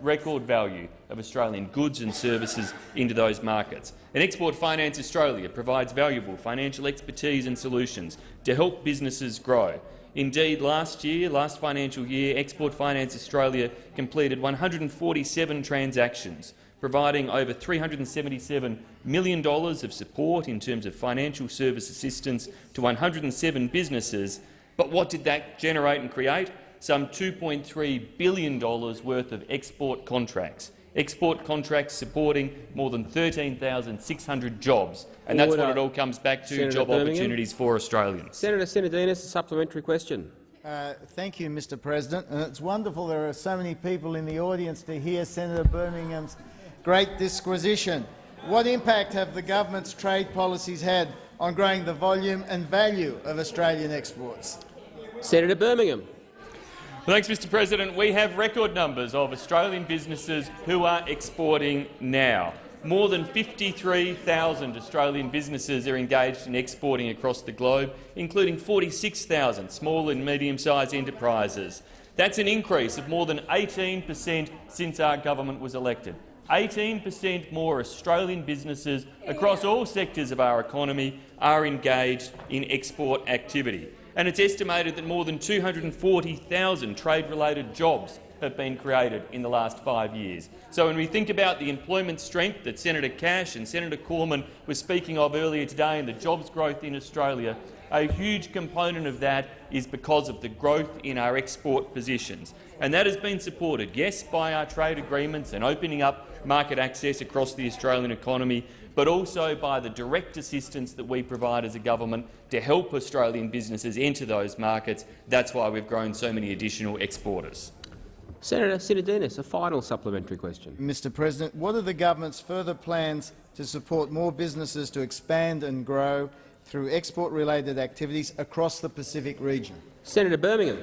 record value of Australian goods and services into those markets. And Export Finance Australia provides valuable financial expertise and solutions to help businesses grow. Indeed, last year, last financial year, Export Finance Australia completed 147 transactions, providing over $377 million of support in terms of financial service assistance to 107 businesses. But what did that generate and create? Some $2.3 billion worth of export contracts. Export contracts supporting more than 13,600 jobs. And that's what it all comes back to, Senator job Birmingham. opportunities for Australians. Senator Sinodinos, a supplementary question. Uh, thank you, Mr President. And it's wonderful there are so many people in the audience to hear Senator Birmingham's great disquisition. What impact have the government's trade policies had on growing the volume and value of Australian exports? Senator Birmingham. Thanks, Mr President. We have record numbers of Australian businesses who are exporting now. More than 53,000 Australian businesses are engaged in exporting across the globe, including 46,000 small and medium-sized enterprises. That's an increase of more than 18 per cent since our government was elected. 18 per cent more Australian businesses across all sectors of our economy are engaged in export activity and it's estimated that more than 240,000 trade-related jobs have been created in the last five years. So when we think about the employment strength that Senator Cash and Senator Cormann were speaking of earlier today and the jobs growth in Australia, a huge component of that is because of the growth in our export positions. And that has been supported, yes, by our trade agreements and opening up market access across the Australian economy, but also by the direct assistance that we provide as a government to help Australian businesses enter those markets. That's why we've grown so many additional exporters. Senator Sinodinos, a final supplementary question. Mr President, what are the government's further plans to support more businesses to expand and grow through export-related activities across the Pacific region? Senator Birmingham.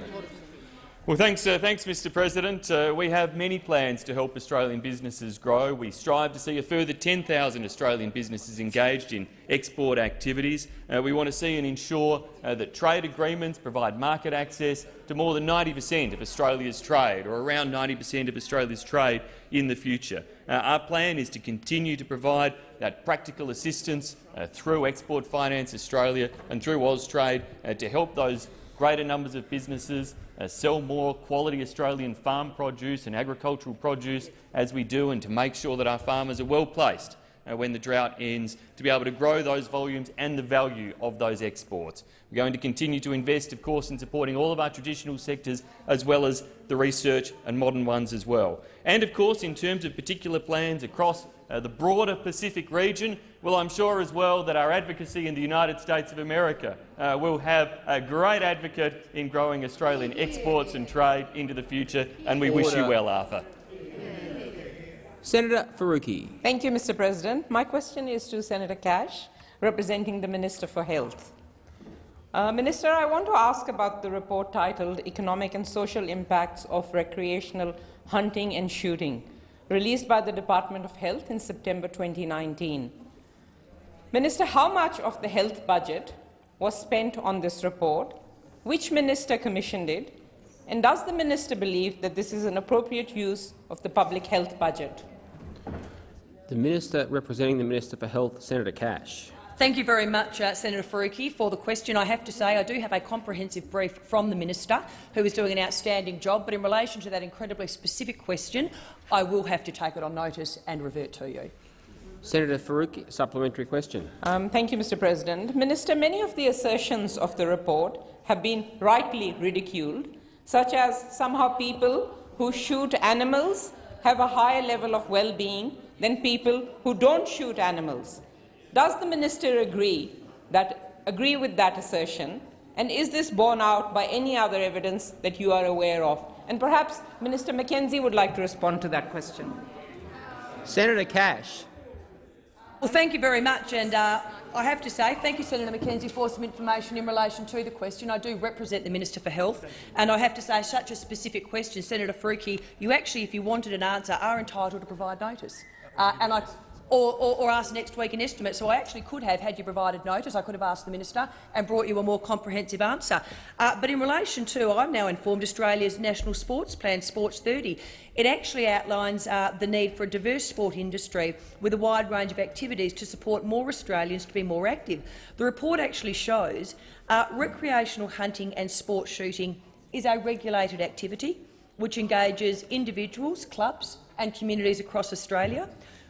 Well, thanks, uh, thanks, Mr. President. Uh, we have many plans to help Australian businesses grow. We strive to see a further 10,000 Australian businesses engaged in export activities. Uh, we want to see and ensure uh, that trade agreements provide market access to more than 90 per cent of Australia's trade, or around 90 per cent of Australia's trade in the future. Uh, our plan is to continue to provide that practical assistance uh, through Export Finance Australia and through Austrade to help those greater numbers of businesses uh, sell more quality Australian farm produce and agricultural produce as we do, and to make sure that our farmers are well placed uh, when the drought ends to be able to grow those volumes and the value of those exports. We're going to continue to invest, of course, in supporting all of our traditional sectors as well as the research and modern ones as well. And, of course, in terms of particular plans across uh, the broader Pacific region, well, I'm sure as well that our advocacy in the United States of America uh, will have a great advocate in growing Australian exports and trade into the future, and we Order. wish you well, Arthur. Senator Faruqi. Thank you, Mr President. My question is to Senator Cash, representing the Minister for Health. Uh, Minister, I want to ask about the report titled Economic and Social Impacts of Recreational Hunting and Shooting, released by the Department of Health in September 2019. Minister, how much of the health budget was spent on this report? Which minister commissioned it? And does the minister believe that this is an appropriate use of the public health budget? The Minister representing the Minister for Health, Senator Cash. Thank you very much, uh, Senator Faruqi, for the question. I have to say I do have a comprehensive brief from the minister, who is doing an outstanding job. But in relation to that incredibly specific question, I will have to take it on notice and revert to you. Senator Faruqi, supplementary question. Um, thank you, Mr. President. Minister, many of the assertions of the report have been rightly ridiculed, such as somehow people who shoot animals have a higher level of well-being than people who don't shoot animals. Does the minister agree, that, agree with that assertion, and is this borne out by any other evidence that you are aware of? And perhaps Minister McKenzie would like to respond to that question. Senator Cash. Well, thank you very much. And uh, I have to say, thank you, Senator McKenzie, for some information in relation to the question. I do represent the Minister for Health, and I have to say, such a specific question, Senator Faruqi, you actually, if you wanted an answer, are entitled to provide notice. Uh, and I or, or, or, ask next week an estimate. So I actually could have, had you provided notice, I could have asked the minister and brought you a more comprehensive answer. Uh, but in relation to, I'm now informed, Australia's National Sports Plan, Sports 30, it actually outlines uh, the need for a diverse sport industry with a wide range of activities to support more Australians to be more active. The report actually shows uh, recreational hunting and sport shooting is a regulated activity which engages individuals, clubs and communities across Australia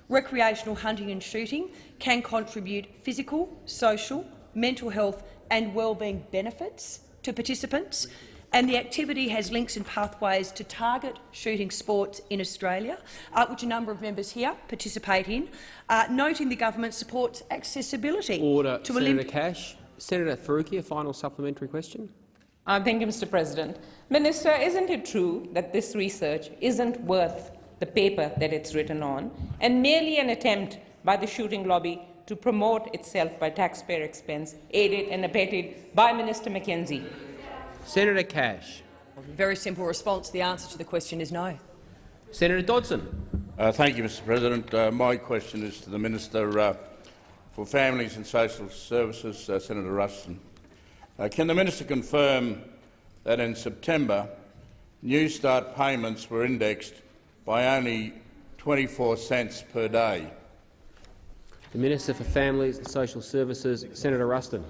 recreational hunting and shooting can contribute physical, social, mental health and wellbeing benefits to participants, and the activity has links and pathways to target shooting sports in Australia, uh, which a number of members here participate in, uh, noting the government supports accessibility Order. to Senator Cash. Senator Faruqi, a final supplementary question. Uh, thank you, Mr President. Minister, isn't it true that this research isn't worth the paper that it's written on, and merely an attempt by the shooting lobby to promote itself by taxpayer expense, aided and abetted by Minister McKenzie. Senator Cash. Very simple response. The answer to the question is no. Senator Dodson. Uh, thank you, Mr President. Uh, my question is to the Minister uh, for Families and Social Services, uh, Senator Ruston. Uh, can the minister confirm that in September Newstart payments were indexed by only 24 cents per day. The Minister for Families and Social Services, Senator Ruston.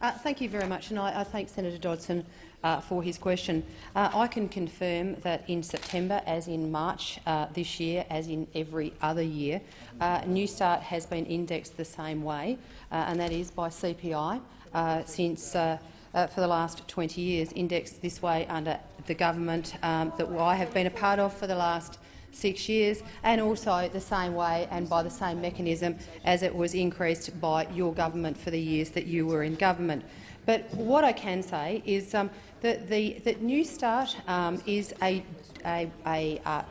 Uh, thank you very much, and I, I thank Senator Dodson uh, for his question. Uh, I can confirm that in September, as in March uh, this year, as in every other year, uh, Newstart has been indexed the same way, uh, and that is by CPI since uh, for the last 20 years, indexed this way under the government um, that I have been a part of for the last six years, and also the same way and by the same mechanism as it was increased by your government for the years that you were in government. But what I can say is um, that the that Newstart um, is a, a, a uh,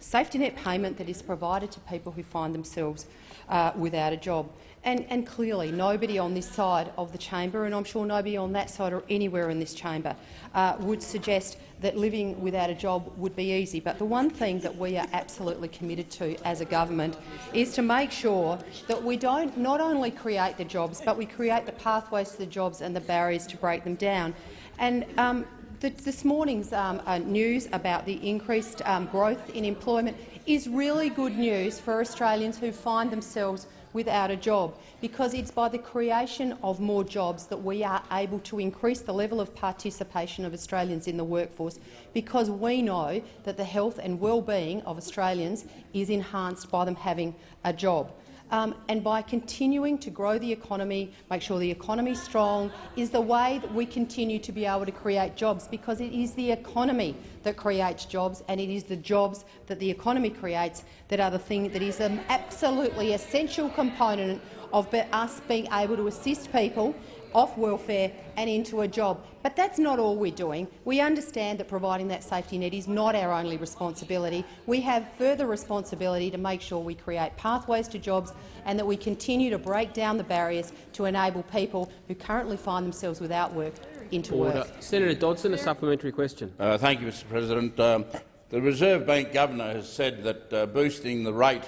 safety net payment that is provided to people who find themselves uh, without a job. And, and, clearly nobody on this side of the chamber, and I'm sure nobody on that side or anywhere in this chamber, uh, would suggest that living without a job would be easy. But the one thing that we are absolutely committed to as a government is to make sure that we don't not only create the jobs, but we create the pathways to the jobs and the barriers to break them down. And um, the, this morning's um, uh, news about the increased um, growth in employment is really good news for Australians who find themselves without a job, because it's by the creation of more jobs that we are able to increase the level of participation of Australians in the workforce, because we know that the health and well-being of Australians is enhanced by them having a job um, and by continuing to grow the economy, make sure the economy is strong, is the way that we continue to be able to create jobs, because it is the economy that creates jobs, and it is the jobs that the economy creates that are the thing that is an absolutely essential component of us being able to assist people off welfare and into a job. But that's not all we're doing. We understand that providing that safety net is not our only responsibility. We have further responsibility to make sure we create pathways to jobs and that we continue to break down the barriers to enable people who currently find themselves without work into Order. work. Senator Dodson, a supplementary question. Uh, thank you, Mr President. Um, the Reserve Bank Governor has said that uh, boosting the rate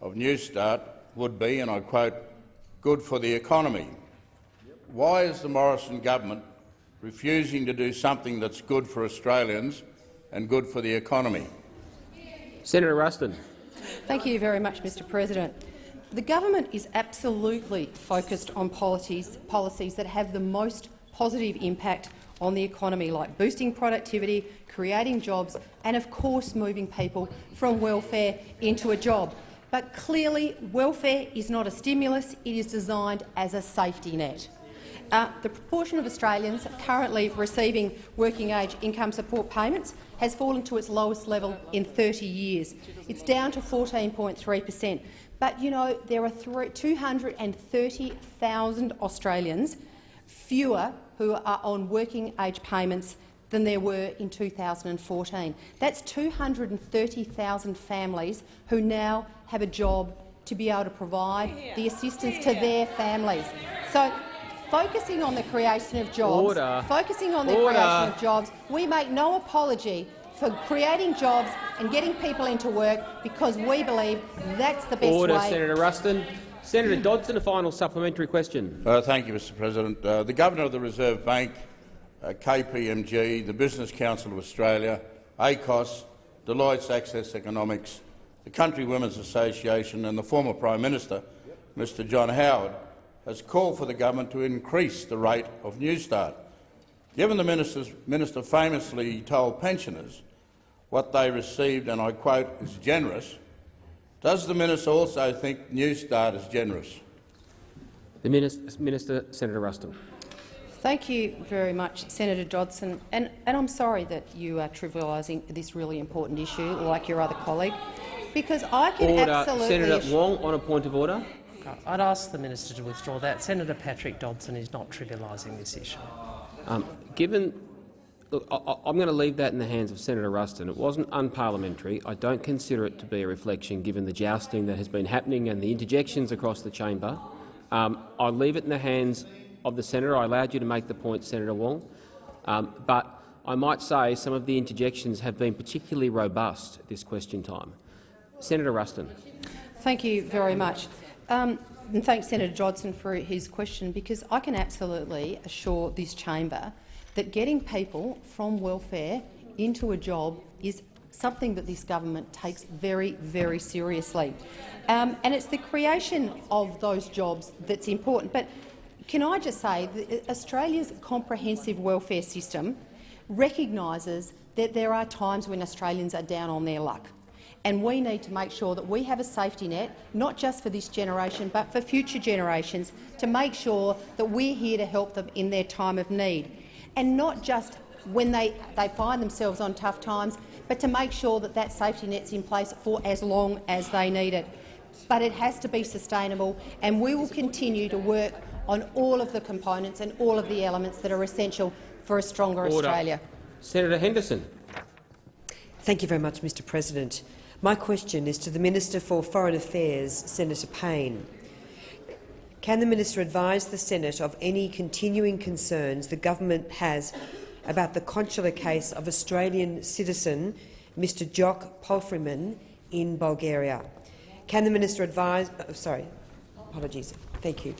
of Newstart would be, and I quote, good for the economy. Why is the Morrison government refusing to do something that's good for Australians and good for the economy? Senator Ruston. Thank you very much, Mr President. The government is absolutely focused on policies, policies that have the most positive impact on the economy, like boosting productivity, creating jobs and, of course, moving people from welfare into a job. But clearly, welfare is not a stimulus. It is designed as a safety net. Uh, the proportion of Australians currently receiving working-age income support payments has fallen to its lowest level in 30 years. It's down to 14.3 per cent. But you know there are 230,000 Australians fewer who are on working-age payments than there were in 2014. That's 230,000 families who now have a job to be able to provide the assistance to their families. So, focusing on the creation of jobs, Order. focusing on the Order. creation of jobs, we make no apology for creating jobs and getting people into work because we believe that's the best Order, way. Senator Ruston. Senator Dodson, a final supplementary question. Uh, thank you, Mr President. Uh, the Governor of the Reserve Bank, uh, KPMG, the Business Council of Australia, ACOSS, Deloitte's Access Economics, the Country Women's Association and the former Prime Minister, Mr John Howard, has called for the government to increase the rate of Newstart. Given the minister famously told pensioners what they received, and I quote, is generous, does the minister also think Newstart is generous? The Minister, Minister Senator Ruston. Thank you very much, Senator Dodson. And, and I'm sorry that you are trivialising this really important issue, like your other colleague, because I can Order. absolutely Senator assure- Wong on a point of order. I'd ask the minister to withdraw that. Senator Patrick Dodson is not trivialising this issue. Um, given, look, I, I- I'm going to leave that in the hands of Senator Ruston. It wasn't unparliamentary. I don't consider it to be a reflection, given the jousting that has been happening and the interjections across the chamber. Um, I'll leave it in the hands of the senator. I allowed you to make the point, Senator Wong, um, but I might say some of the interjections have been particularly robust this question time. Senator Ruston. Thank you very much. Um, thanks, Senator Dodson, for his question, because I can absolutely assure this chamber that getting people from welfare into a job is something that this government takes very, very seriously. Um, and it's the creation of those jobs that's important. But can I just say that Australia's comprehensive welfare system recognises that there are times when Australians are down on their luck and we need to make sure that we have a safety net, not just for this generation but for future generations, to make sure that we're here to help them in their time of need, and not just when they, they find themselves on tough times, but to make sure that that safety net's in place for as long as they need it. But it has to be sustainable, and we will continue to work on all of the components and all of the elements that are essential for a stronger Order. Australia. Senator Henderson. Thank you very much, Mr President. My question is to the Minister for Foreign Affairs, Senator Payne. Can the minister advise the Senate of any continuing concerns the government has about the consular case of Australian citizen Mr Jock Palfreyman in Bulgaria? Can the minister advise— oh, sorry, apologies. Thank you.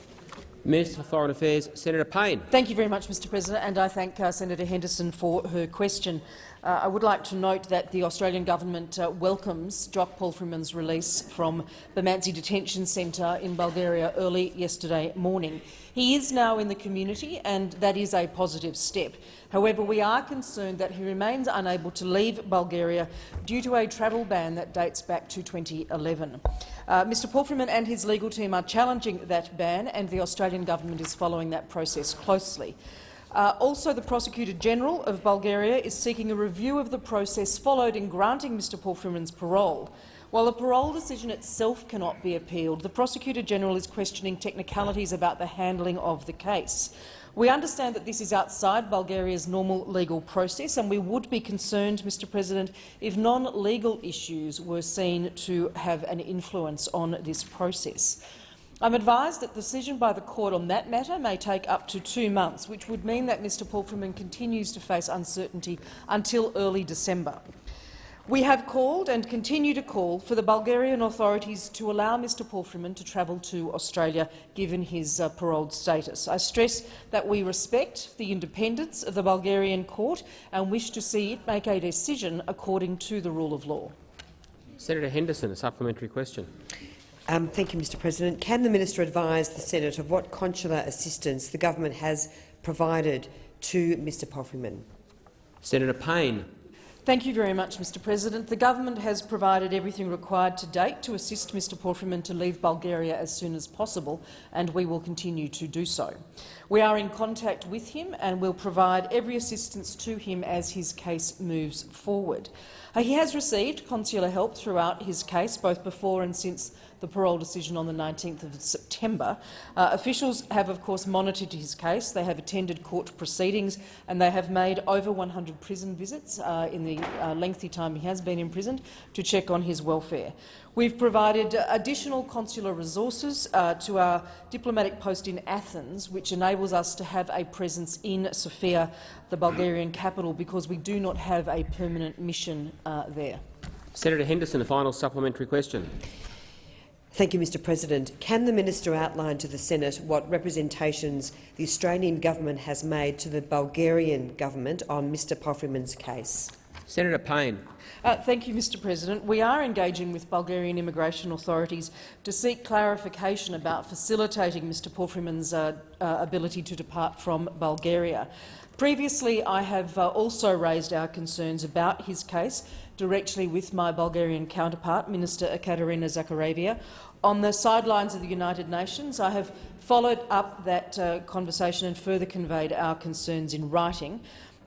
Minister for Foreign Affairs, Senator Payne. Thank you very much, Mr President, and I thank uh, Senator Henderson for her question. Uh, I would like to note that the Australian government uh, welcomes Jock Palfreyman's release from Busmantsi Detention Centre in Bulgaria early yesterday morning. He is now in the community, and that is a positive step. However, we are concerned that he remains unable to leave Bulgaria due to a travel ban that dates back to 2011. Uh, Mr Palfreyman and his legal team are challenging that ban, and the Australian government is following that process closely. Uh, also, the Prosecutor General of Bulgaria is seeking a review of the process followed in granting Mr Palfreyman's parole. While the parole decision itself cannot be appealed, the Prosecutor General is questioning technicalities about the handling of the case. We understand that this is outside Bulgaria's normal legal process, and we would be concerned, Mr President, if non-legal issues were seen to have an influence on this process. I'm advised that the decision by the court on that matter may take up to two months, which would mean that Mr Palfreyman continues to face uncertainty until early December. We have called and continue to call for the Bulgarian authorities to allow Mr Palfreyman to travel to Australia, given his uh, paroled status. I stress that we respect the independence of the Bulgarian court and wish to see it make a decision according to the rule of law. Senator Henderson, a supplementary question. Um, thank you, Mr President. Can the minister advise the Senate of what consular assistance the government has provided to Mr Palfreyman? Senator Payne. Thank you very much, Mr President. The government has provided everything required to date to assist Mr Palfreyman to leave Bulgaria as soon as possible, and we will continue to do so. We are in contact with him and will provide every assistance to him as his case moves forward. Uh, he has received consular help throughout his case, both before and since the parole decision on the 19th of September. Uh, officials have, of course, monitored his case. They have attended court proceedings and they have made over 100 prison visits uh, in the uh, lengthy time he has been imprisoned to check on his welfare. We've provided additional consular resources uh, to our diplomatic post in Athens, which enables us to have a presence in Sofia, the Bulgarian capital, because we do not have a permanent mission uh, there. Senator Henderson, a final supplementary question. Thank you, Mr President. Can the minister outline to the Senate what representations the Australian government has made to the Bulgarian government on Mr Palfreyman's case? Senator Payne. Uh, thank you, Mr President. We are engaging with Bulgarian immigration authorities to seek clarification about facilitating Mr Palfreyman's uh, uh, ability to depart from Bulgaria. Previously, I have uh, also raised our concerns about his case directly with my Bulgarian counterpart, Minister Ekaterina Zaharieva, on the sidelines of the United Nations. I have followed up that uh, conversation and further conveyed our concerns in writing.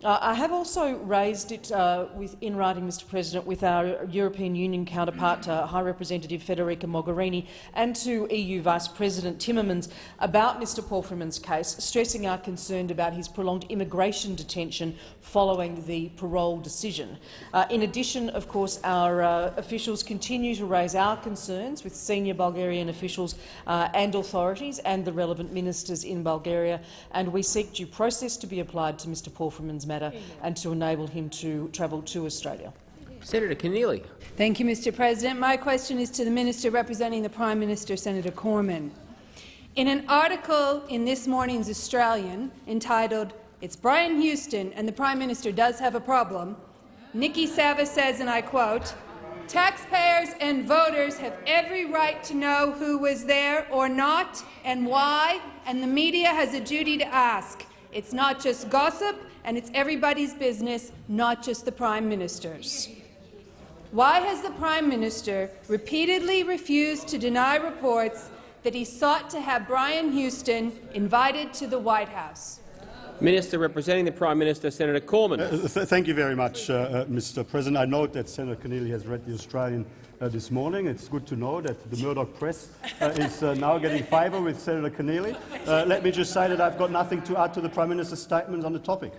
Uh, I have also raised it uh, with, in writing, Mr President, with our European Union counterpart, uh, High Representative Federica Mogherini, and to EU Vice President Timmermans about Mr Palfreyman's case, stressing our concern about his prolonged immigration detention following the parole decision. Uh, in addition, of course, our uh, officials continue to raise our concerns with senior Bulgarian officials uh, and authorities and the relevant ministers in Bulgaria, and we seek due process to be applied to Mr Palfreyman's matter and to enable him to travel to Australia. Senator Keneally. Thank you, Mr President. My question is to the Minister representing the Prime Minister, Senator Cormann. In an article in this morning's Australian entitled It's Brian Houston and the Prime Minister does have a problem, Nikki Savva says, and I quote, Taxpayers and voters have every right to know who was there or not and why, and the media has a duty to ask. It's not just gossip, and it's everybody's business, not just the Prime Minister's. Why has the Prime Minister repeatedly refused to deny reports that he sought to have Brian Houston invited to the White House? Minister representing the Prime Minister, Senator Cormann. Uh, th thank you very much, uh, uh, Mr. President. I note that Senator Keneally has read the Australian uh, this morning. It's good to know that the Murdoch press uh, is uh, now getting favour with Senator Keneally. let me just say that I've got nothing to add to the Prime Minister's statement on the topic.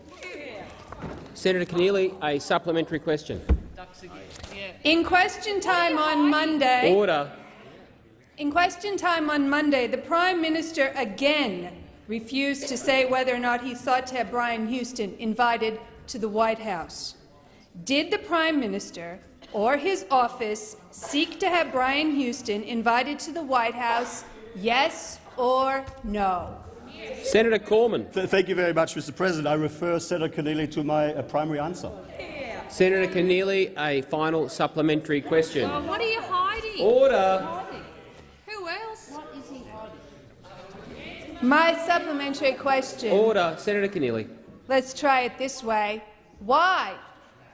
Senator Keneally, a supplementary question. In question time on Monday, Order. In question time on Monday, the Prime Minister again refused to say whether or not he sought to have Brian Houston invited to the White House. Did the Prime Minister or his office seek to have Brian Houston invited to the White House, yes or no? Senator Cormann. Th thank you very much, Mr. President. I refer Senator Keneally to my uh, primary answer. Senator Keneally, a final supplementary question. Oh, what are you hiding? Order. Who else? What is he hiding? My supplementary question. Order. Senator Keneally. Let's try it this way. Why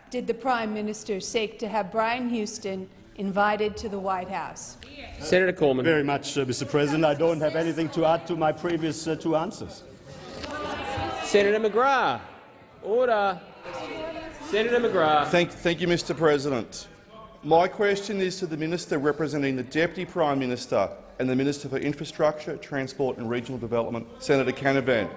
did the Prime Minister seek to have Brian Houston invited to the White House? Senator Cormann. Very much, uh, Mr. President. I don't have anything to add to my previous uh, two answers. Senator McGrath. Order. Senator McGrath. Thank, thank you, Mr. President. My question is to the minister representing the Deputy Prime Minister and the Minister for Infrastructure, Transport and Regional Development, Senator Canavan.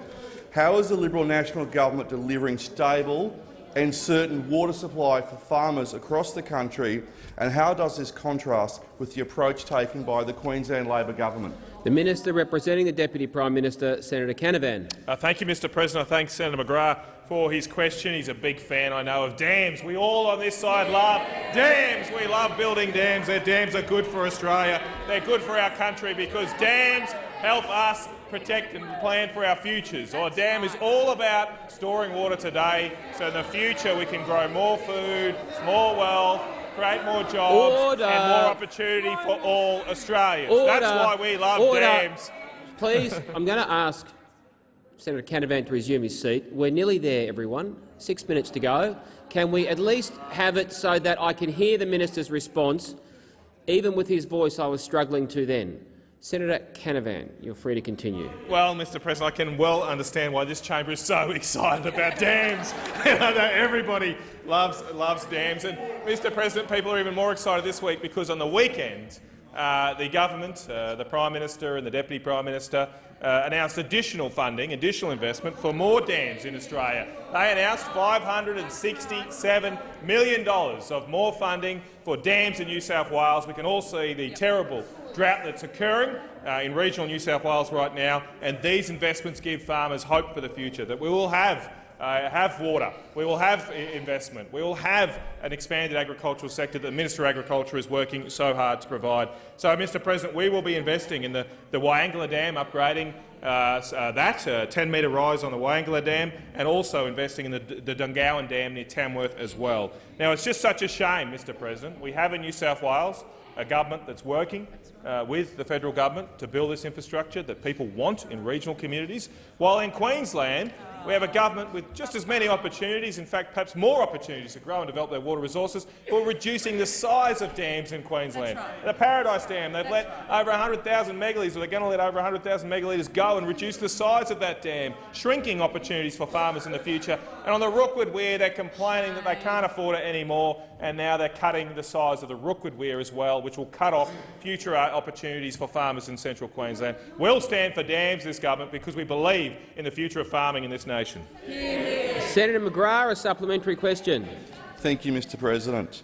How is the Liberal National Government delivering stable and certain water supply for farmers across the country, and how does this contrast with the approach taken by the Queensland Labor government? The Minister representing the Deputy Prime Minister, Senator Canavan. Uh, thank you, Mr President. I thank Senator McGrath for his question. He's a big fan, I know, of dams. We all on this side love dams. We love building dams. Their dams are good for Australia. They're good for our country because dams help us protect and plan for our futures. Our dam is all about storing water today, so in the future we can grow more food, more wealth, create more jobs Order. and more opportunity for all Australians. Order. That's why we love Order. dams. Please, I'm going to ask Senator Canavan to resume his seat. We're nearly there, everyone. Six minutes to go. Can we at least have it so that I can hear the minister's response? Even with his voice, I was struggling to then. Senator Canavan, you're free to continue. Well, Mr President, I can well understand why this chamber is so excited about dams. I know everybody loves, loves dams. And, Mr President, people are even more excited this week because on the weekend uh, the government, uh, the Prime Minister and the Deputy Prime Minister uh, announced additional funding, additional investment for more dams in Australia. They announced $567 million of more funding for dams in New South Wales. We can all see the terrible drought that's occurring uh, in regional New South Wales right now, and these investments give farmers hope for the future, that we will have uh, have water, we will have investment, we will have an expanded agricultural sector that the Minister of Agriculture is working so hard to provide. So, Mr President, we will be investing in the, the Wyangala Dam, upgrading uh, uh, that, uh, 10-metre rise on the Wyangala Dam, and also investing in the, the Dungowan Dam near Tamworth as well. Now, it's just such a shame, Mr President. We have in New South Wales a government that's working uh, with the federal government to build this infrastructure that people want in regional communities, while in Queensland we have a government with just as many opportunities, in fact perhaps more opportunities to grow and develop their water resources, but reducing the size of dams in Queensland. The Paradise Dam, they've let over 100,000 megalitres, or they're going to let over 100,000 megalitres go and reduce the size of that dam, shrinking opportunities for farmers in the future. And on the Rookwood Weir, they're complaining that they can't afford it anymore, and now they're cutting the size of the Rookwood Weir as well, which will cut off future uh, opportunities for farmers in central Queensland. We'll stand for dams, this government, because we believe in the future of farming in this nation. Senator McGrath, a supplementary question. Thank you, Mr President.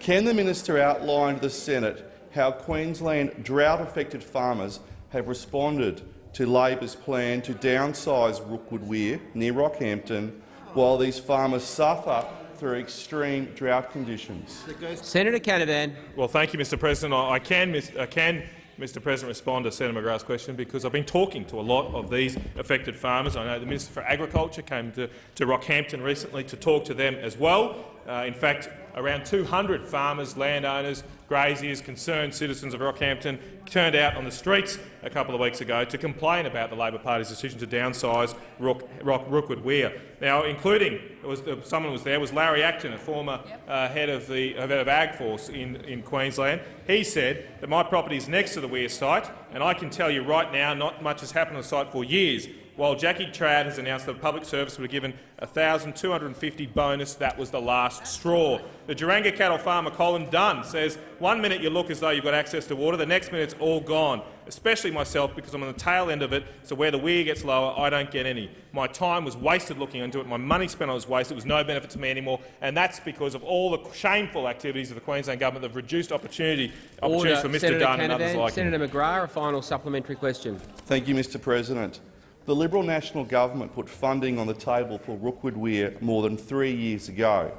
Can the minister outline to the Senate how Queensland drought-affected farmers have responded to Labor's plan to downsize Rookwood Weir near Rockhampton while these farmers suffer through extreme drought conditions? Senator Canavan. Well, thank you, Mr President. I I can, I can Mr President, respond to Senator McGrath's question because I've been talking to a lot of these affected farmers. I know the Minister for Agriculture came to, to Rockhampton recently to talk to them as well. Uh, in fact, around 200 farmers, landowners, graziers, concerned citizens of Rockhampton turned out on the streets a couple of weeks ago to complain about the Labor Party's decision to downsize Rook, Rock, Rookwood Weir. Now, including was, uh, someone was there was Larry Acton, a former uh, head of the head of AgForce in, in Queensland. He said that my property is next to the Weir site, and I can tell you right now, not much has happened on the site for years. While Jackie Trad has announced that the public service would have given 1,250 bonus, that was the last straw. The Duaringa cattle farmer Colin Dunn says one minute you look as though you've got access to water, the next minute it's all gone, especially myself because I'm on the tail end of it, so where the weir gets lower, I don't get any. My time was wasted looking into it, my money spent on it was wasted, it was no benefit to me anymore, and that's because of all the shameful activities of the Queensland government that have reduced opportunity, opportunities Order. for Mr Senator Dunn and others Canavan. like him. Senator McGrath, a final supplementary question. Thank you, Mr President. The Liberal National Government put funding on the table for Rookwood Weir more than three years ago.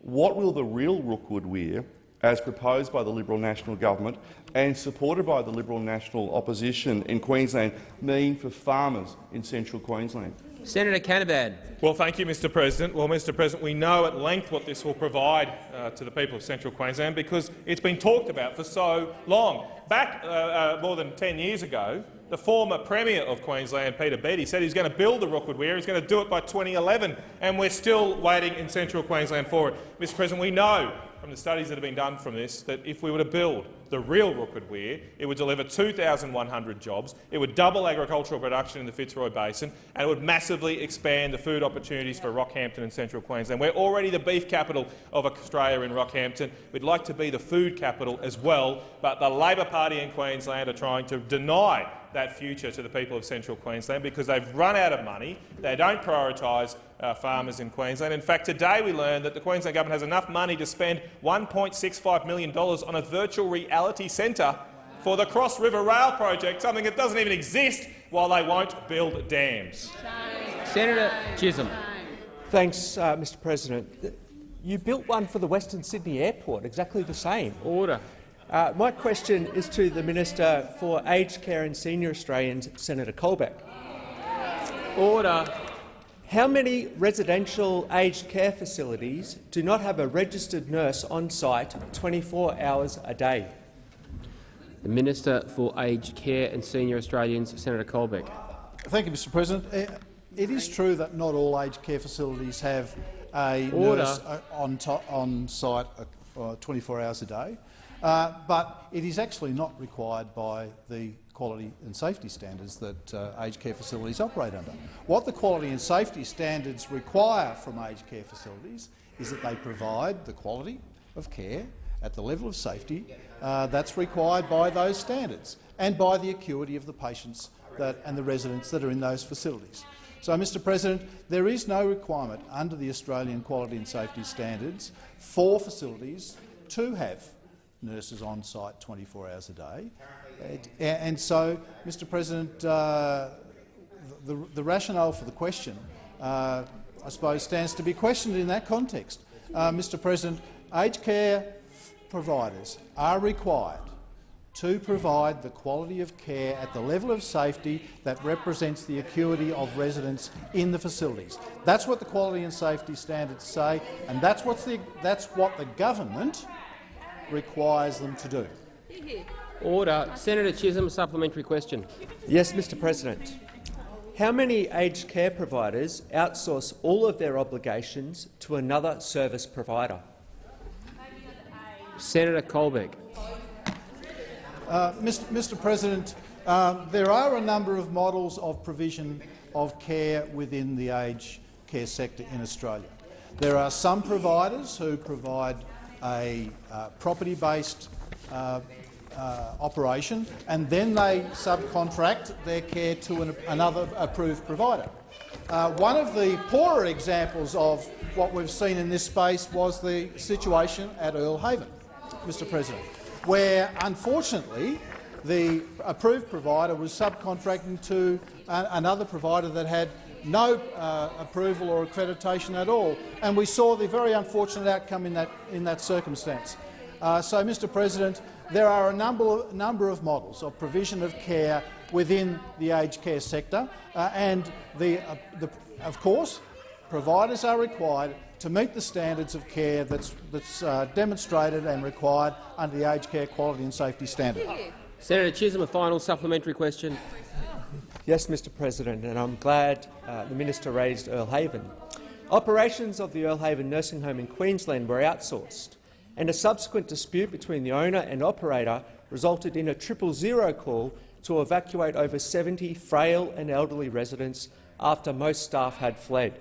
What will the real Rookwood Weir, as proposed by the Liberal National Government and supported by the Liberal National Opposition in Queensland, mean for farmers in central Queensland? Senator Canavan. Well, thank you, Mr President. Well, Mr President, we know at length what this will provide uh, to the people of central Queensland because it's been talked about for so long. Back uh, uh, more than 10 years ago, the former Premier of Queensland, Peter Beattie, said he's going to build the Rookwood Weir. He's going to do it by 2011, and we're still waiting in central Queensland for it. Mr President, we know from the studies that have been done from this that if we were to build the real Rookwood Weir. It would deliver 2,100 jobs. It would double agricultural production in the Fitzroy Basin, and it would massively expand the food opportunities for Rockhampton and central Queensland. We're already the beef capital of Australia in Rockhampton. We'd like to be the food capital as well, but the Labor Party in Queensland are trying to deny that future to the people of central Queensland because they've run out of money. They don't prioritise uh, farmers in Queensland. In fact, today we learned that the Queensland government has enough money to spend $1.65 million on a virtual reality centre for the Cross River Rail project, something that doesn't even exist, while they won't build dams. Senator Chisholm. Thanks, uh, Mr President. You built one for the Western Sydney Airport, exactly the same. Order. Uh, my question is to the Minister for Aged Care and Senior Australians, Senator Colbeck. Order. How many residential aged care facilities do not have a registered nurse on site 24 hours a day? The Minister for Aged Care and Senior Australians, Senator Colbeck. Thank you, Mr President. Uh, It is true that not all aged care facilities have a Order. nurse uh, on, on site uh, 24 hours a day, uh, but it is actually not required by the quality and safety standards that uh, aged care facilities operate under. What the quality and safety standards require from aged care facilities is that they provide the quality of care at the level of safety uh, that's required by those standards and by the acuity of the patients that, and the residents that are in those facilities. So, Mr President, there is no requirement under the Australian quality and safety standards for facilities to have nurses on site 24 hours a day. It- a- and so, Mr President, uh, the, the rationale for the question, uh, I suppose, stands to be questioned in that context. Uh, Mr President, aged care providers are required to provide the quality of care at the level of safety that represents the acuity of residents in the facilities. That's what the quality and safety standards say, and that's, what's the, that's what the government requires them to do. Order. Senator Chisholm, supplementary question. Yes, Mr President. How many aged care providers outsource all of their obligations to another service provider? Senator Colbeck. Uh, Mr. Mr. President, um, there are a number of models of provision of care within the aged care sector in Australia. There are some providers who provide a uh, property-based uh, uh, operation and then they subcontract their care to an, another approved provider. Uh, one of the poorer examples of what we've seen in this space was the situation at Earle Haven, Mr President, where unfortunately the approved provider was subcontracting to a- another provider that had no uh, approval or accreditation at all, and we saw the very unfortunate outcome in that, in that circumstance. Uh, so, Mr President, there are a number, number of models of provision of care within the aged care sector, uh, and the, uh, the, of course, providers are required to meet the standards of care that's, that's uh, demonstrated and required under the aged care quality and safety standard. Senator Chisholm, a final supplementary question. Yes, Mr President, and I'm glad uh, the minister raised Earle Haven. Operations of the Earl Haven nursing home in Queensland were outsourced, and a subsequent dispute between the owner and operator resulted in a triple zero call to evacuate over 70 frail and elderly residents after most staff had fled.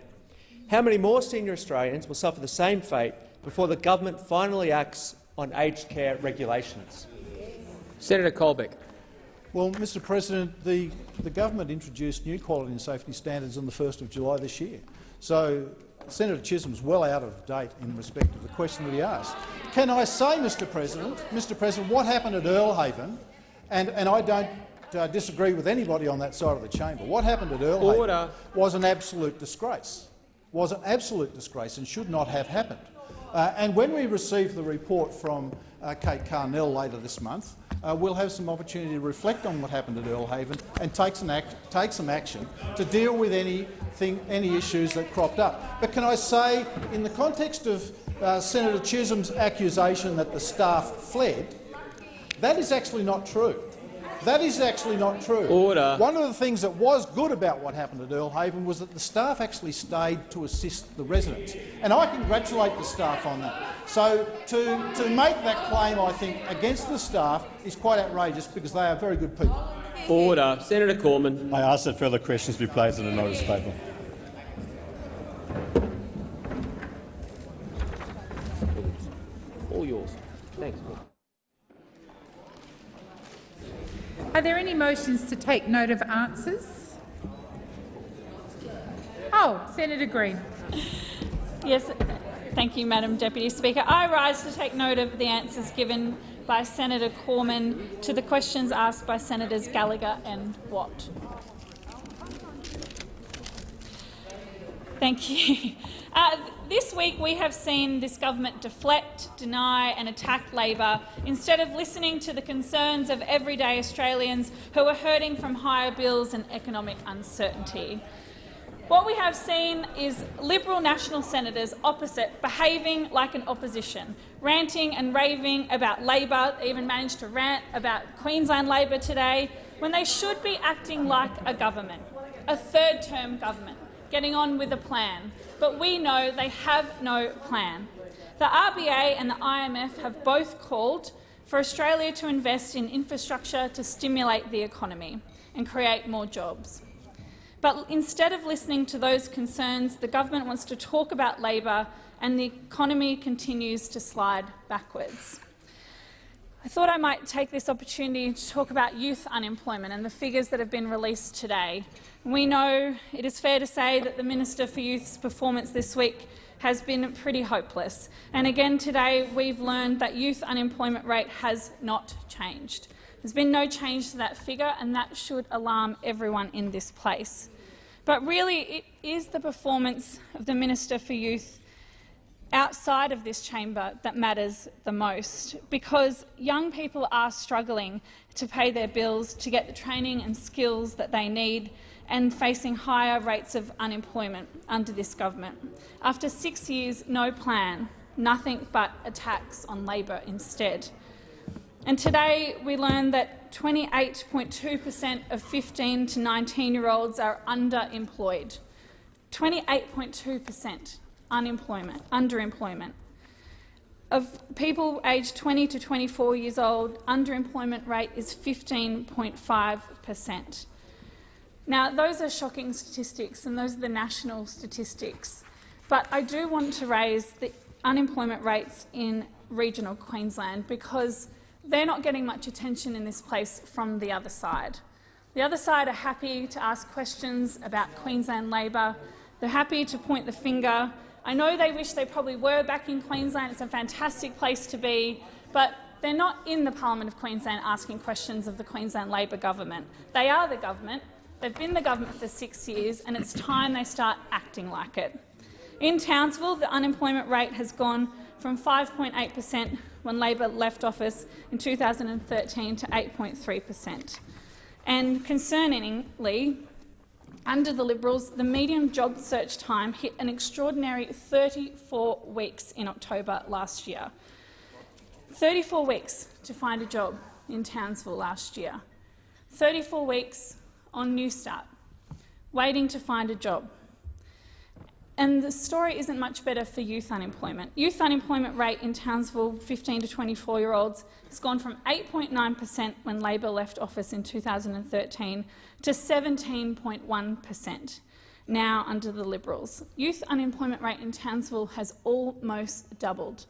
How many more senior Australians will suffer the same fate before the government finally acts on aged care regulations? Senator Colbeck. Well, Mr President, the, the government introduced new quality and safety standards on the 1st of July this year. So Senator Chisholm's well out of date in respect of the question that he asked. Can I say, Mr President, Mr President, what happened at Earle Haven, and, and I don't uh, disagree with anybody on that side of the chamber, what happened at Earl Order. Was an absolute disgrace, was an absolute disgrace and should not have happened. Uh, and when we receive the report from uh, Kate Carnell later this month, uh, we'll have some opportunity to reflect on what happened at Earle Haven and take some, act take some action to deal with anything, any issues that cropped up. But can I say, in the context of uh, Senator Chisholm's accusation that the staff fled, that is actually not true. That is actually not true. Order. One of the things that was good about what happened at Earle Haven was that the staff actually stayed to assist the residents, and I congratulate the staff on that. So to, to make that claim, I think, against the staff is quite outrageous because they are very good people. Order. Senator Cormann. I ask that further questions be placed in the notice paper. All yours. Thanks. Are there any motions to take note of answers? Oh, Senator Green. Yes, thank you, Madam Deputy Speaker. I rise to take note of the answers given by Senator Cormann to the questions asked by Senators Gallagher and Watt. Thank you. Uh, this week we have seen this government deflect, deny and attack Labor instead of listening to the concerns of everyday Australians who are hurting from higher bills and economic uncertainty. What we have seen is Liberal national senators opposite behaving like an opposition, ranting and raving about Labor, they even managed to rant about Queensland Labor today, when they should be acting like a government, a third-term government, getting on with a plan. But we know they have no plan. The RBA and the IMF have both called for Australia to invest in infrastructure to stimulate the economy and create more jobs. But instead of listening to those concerns, the government wants to talk about Labor and the economy continues to slide backwards. I thought I might take this opportunity to talk about youth unemployment and the figures that have been released today. We know it is fair to say that the Minister for Youth's performance this week has been pretty hopeless. And again today we've learned that youth unemployment rate has not changed. There's been no change to that figure, and that should alarm everyone in this place. But really, it is the performance of the Minister for Youth outside of this chamber that matters the most, because young people are struggling to pay their bills, to get the training and skills that they need, and facing higher rates of unemployment under this government. After six years, no plan, nothing but attacks on Labor instead. And today we learned that 28.2 per cent of 15 to 19-year-olds are underemployed. 28.2 per cent unemployment, underemployment. Of people aged 20 to 24 years old, underemployment rate is 15.5 per cent. Now, those are shocking statistics, and those are the national statistics. But I do want to raise the unemployment rates in regional Queensland because they're not getting much attention in this place from the other side. The other side are happy to ask questions about Queensland Labor. They're happy to point the finger. I know they wish they probably were back in Queensland. It's a fantastic place to be, but they're not in the Parliament of Queensland asking questions of the Queensland Labor government. They are the government. They've been the government for six years, and it's time they start acting like it. In Townsville, the unemployment rate has gone from 5.8 per cent when Labor left office in 2013 to 8.3 per cent. And concerningly, under the Liberals, the median job search time hit an extraordinary 34 weeks in October last year. 34 weeks to find a job in Townsville last year. 34 weeks on Newstart, waiting to find a job. And the story isn't much better for youth unemployment. Youth unemployment rate in Townsville, 15 to 24-year-olds, has gone from 8.9 per cent when Labor left office in 2013 to 17.1 per cent now under the Liberals. Youth unemployment rate in Townsville has almost doubled.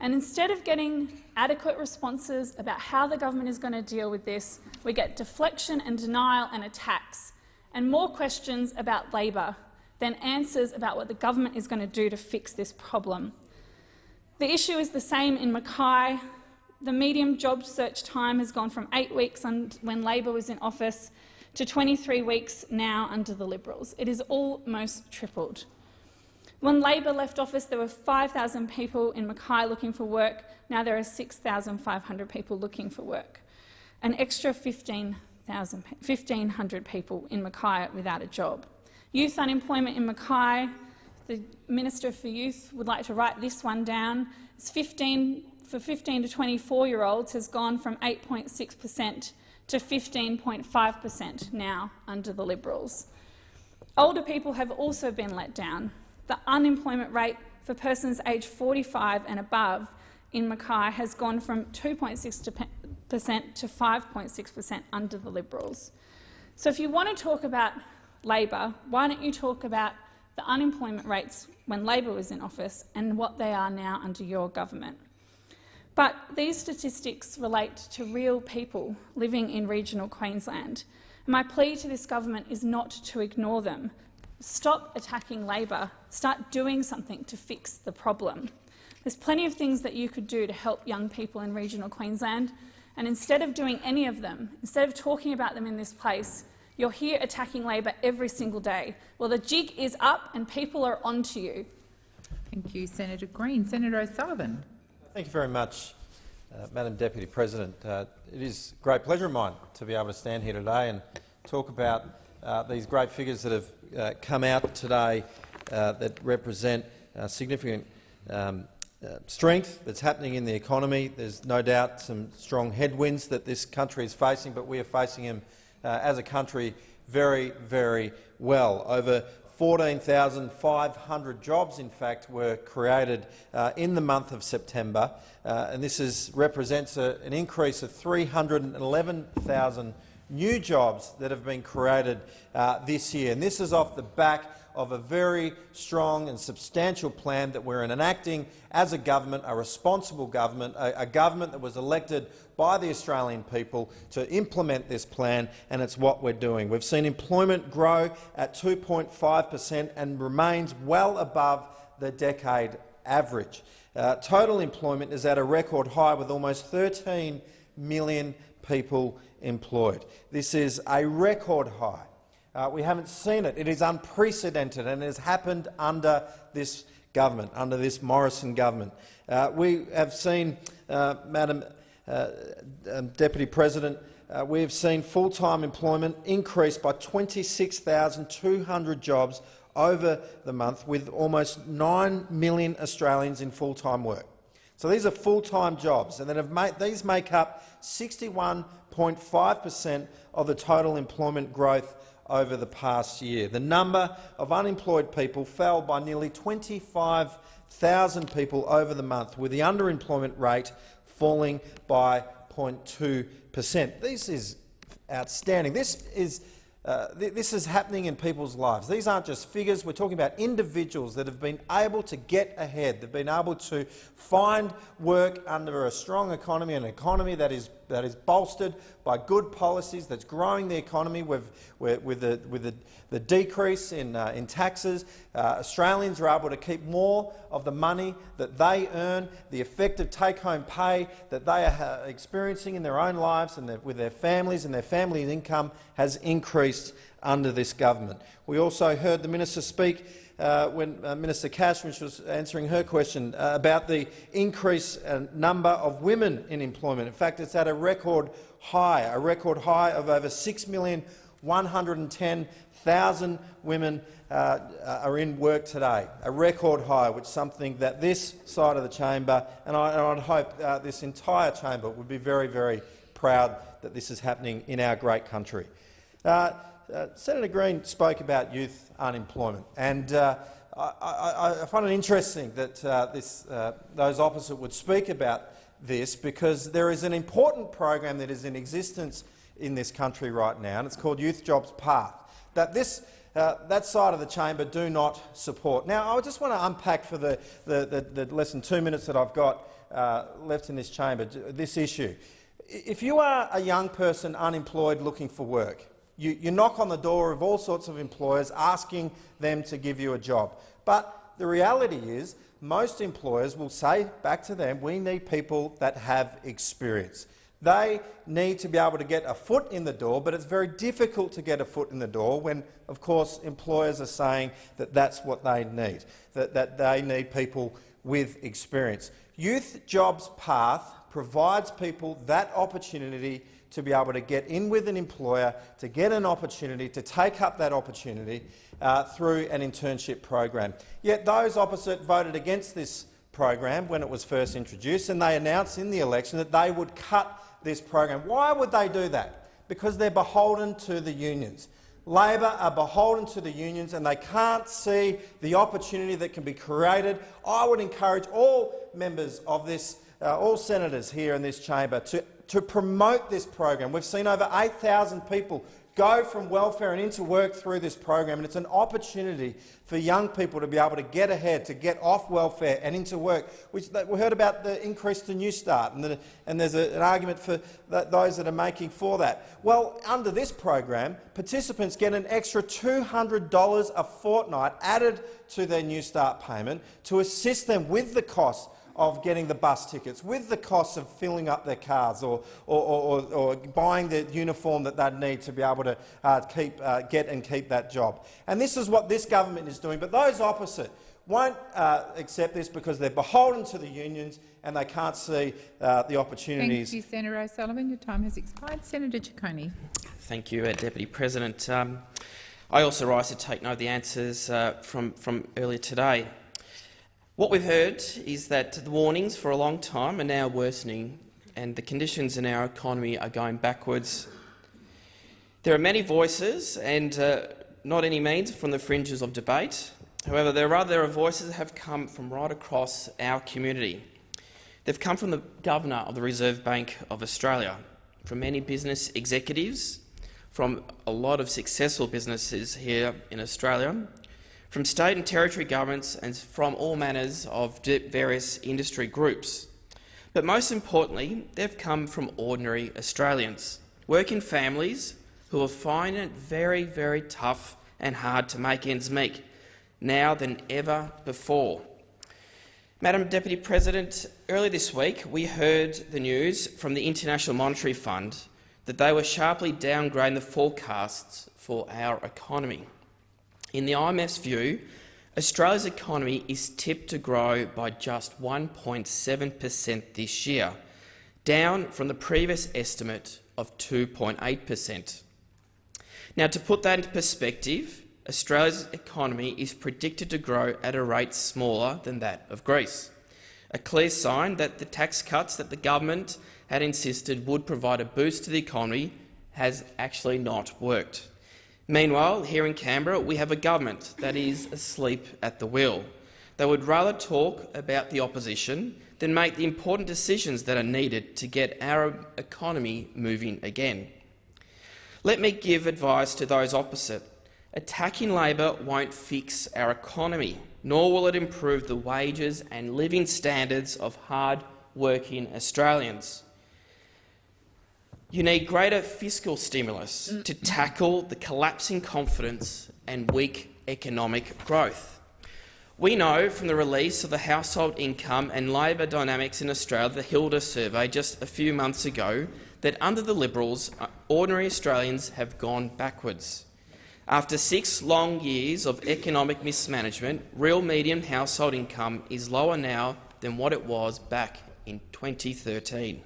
And instead of getting adequate responses about how the government is going to deal with this, we get deflection and denial and attacks, and more questions about Labor than answers about what the government is going to do to fix this problem. The issue is the same in Mackay. The medium job search time has gone from eight weeks when Labor was in office to 23 weeks now under the Liberals. It is almost tripled. When Labor left office, there were 5,000 people in Mackay looking for work. Now there are 6,500 people looking for work. An extra 1,500 people in Mackay without a job. Youth unemployment in Mackay, the Minister for Youth would like to write this one down. It's 15, for 15 to 24-year-olds has gone from 8.6 per cent to 15.5 per cent now under the Liberals. Older people have also been let down. The unemployment rate for persons aged 45 and above in Mackay has gone from 2.6 per cent to 5.6 per cent under the Liberals. So if you want to talk about Labor, why don't you talk about the unemployment rates when Labor was in office and what they are now under your government? But these statistics relate to real people living in regional Queensland. My plea to this government is not to ignore them. Stop attacking Labor. Start doing something to fix the problem. There's plenty of things that you could do to help young people in regional Queensland, and instead of doing any of them, instead of talking about them in this place, you're here attacking Labor every single day. Well, the jig is up and people are onto you. Thank you, Senator Green. Senator O'Sullivan. Thank you very much, uh, Madam Deputy President. Uh, it is a great pleasure of mine to be able to stand here today and talk about uh, these great figures that have uh, come out today uh, that represent uh, significant um, strength that's happening in the economy. There's no doubt some strong headwinds that this country is facing, but we are facing them as a country very, very well. Over 14,500 jobs, in fact, were created uh, in the month of September, uh, and this is, represents a, an increase of 311,000 new jobs that have been created uh, this year. And this is off the back of a very strong and substantial plan that we're enacting as a government, a responsible government, a, a, government that was elected by the Australian people to implement this plan, and it's what we're doing. We've seen employment grow at 2.5 per cent and remains well above the decade average. Uh, total employment is at a record high with almost 13 million people employed. This is a record high. Uh, we haven't seen it. It is unprecedented and it has happened under this government, under this Morrison government. Uh, we have seen, uh, Madam uh, um, Deputy President, uh, we have seen full-time employment increase by 26,200 jobs over the month, with almost 9 million Australians in full-time work. So these are full-time jobs, and have made, these make up 61.5 per cent of the total employment growth over the past year. The number of unemployed people fell by nearly 25,000 people over the month, with the underemployment rate falling by 0.2 per cent. This is outstanding. This is uh, th this is happening in people's lives. These aren't just figures. We're talking about individuals that have been able to get ahead. They've been able to find work under a strong economy, an economy that is that is bolstered by good policies, that's growing the economy with, with, with, the, with the, the decrease in, uh, in taxes. Uh, Australians are able to keep more of the money that they earn, the effective take-home pay that they are uh, experiencing in their own lives and their, with their families and their family's income has increased under this government. We also heard the minister speak uh, when uh, Minister Cash was answering her question uh, about the increase uh, number of women in employment. In fact, it's at a record high, a record high of over 6,110,000 women uh, are in work today, a record high, which is something that this side of the chamber, and I, would hope uh, this entire chamber, would be very, very proud that this is happening in our great country. Uh, uh, Senator Green spoke about youth unemployment, and uh, I, I, I, find it interesting that uh, this, uh, those opposite would speak about this because there is an important program that is in existence in this country right now, and it's called Youth Jobs Path, that this uh, that side of the chamber do not support. Now, I just want to unpack for the, the, the, the less than two minutes that I've got uh, left in this chamber this issue. If you are a young person unemployed looking for work, you, you knock on the door of all sorts of employers asking them to give you a job. But the reality is most employers will say back to them, we need people that have experience. They need to be able to get a foot in the door, but it's very difficult to get a foot in the door when, of course, employers are saying that that's what they need, that, that they need people with experience. Youth Jobs Path provides people that opportunity to be able to get in with an employer, to get an opportunity, to take up that opportunity uh, through an internship program. Yet those opposite voted against this program when it was first introduced, and they announced in the election that they would cut this program. Why would they do that? because they're beholden to the unions. Labor are beholden to the unions and they can't see the opportunity that can be created. I would encourage all members of this, uh, all senators here in this chamber to, to promote this program. We've seen over 8,000 people go from welfare and into work through this program, and it's an opportunity for young people to be able to get ahead, to get off welfare and into work. We, heard about the increase to Newstart, and, the, and there's a, an argument for that, those that are making for that. Well, under this program, participants get an extra $200 a fortnight added to their Newstart payment to assist them with the cost of getting the bus tickets, with the costs of filling up their cars or, or, or, or buying the uniform that they'd need to be able to uh, keep, uh, get and keep that job. And this is what this government is doing. But those opposite won't uh, accept this because they're beholden to the unions and they can't see uh, the opportunities. Thank you, Senator O'Sullivan. Your time has expired. Senator Ciccone. Thank you, uh, Deputy President. Um, I also rise to take note of the answers uh, from, from earlier today. What we've heard is that the warnings for a long time are now worsening and the conditions in our economy are going backwards. There are many voices, and uh, not any means from the fringes of debate. However, there are voices that have come from right across our community. They've come from the Governor of the Reserve Bank of Australia, from many business executives, from a lot of successful businesses here in Australia, from state and territory governments and from all manners of various industry groups. But most importantly, they've come from ordinary Australians, working families who are finding it very, very tough and hard to make ends meet, now than ever before. Madam Deputy President, earlier this week we heard the news from the International Monetary Fund that they were sharply downgrading the forecasts for our economy. In the IMF's view, Australia's economy is tipped to grow by just 1.7 per cent this year, down from the previous estimate of 2.8 per cent. Now, to put that into perspective, Australia's economy is predicted to grow at a rate smaller than that of Greece, a clear sign that the tax cuts that the government had insisted would provide a boost to the economy has actually not worked. Meanwhile, here in Canberra, we have a government that is asleep at the wheel. They would rather talk about the opposition than make the important decisions that are needed to get our economy moving again. Let me give advice to those opposite. Attacking Labor won't fix our economy, nor will it improve the wages and living standards of hard-working Australians. You need greater fiscal stimulus to tackle the collapsing confidence and weak economic growth. We know from the release of the household income and labour dynamics in Australia, the HILDA survey just a few months ago, that under the Liberals, uh, ordinary Australians have gone backwards. After six long years of economic mismanagement, real median household income is lower now than what it was back in 2013.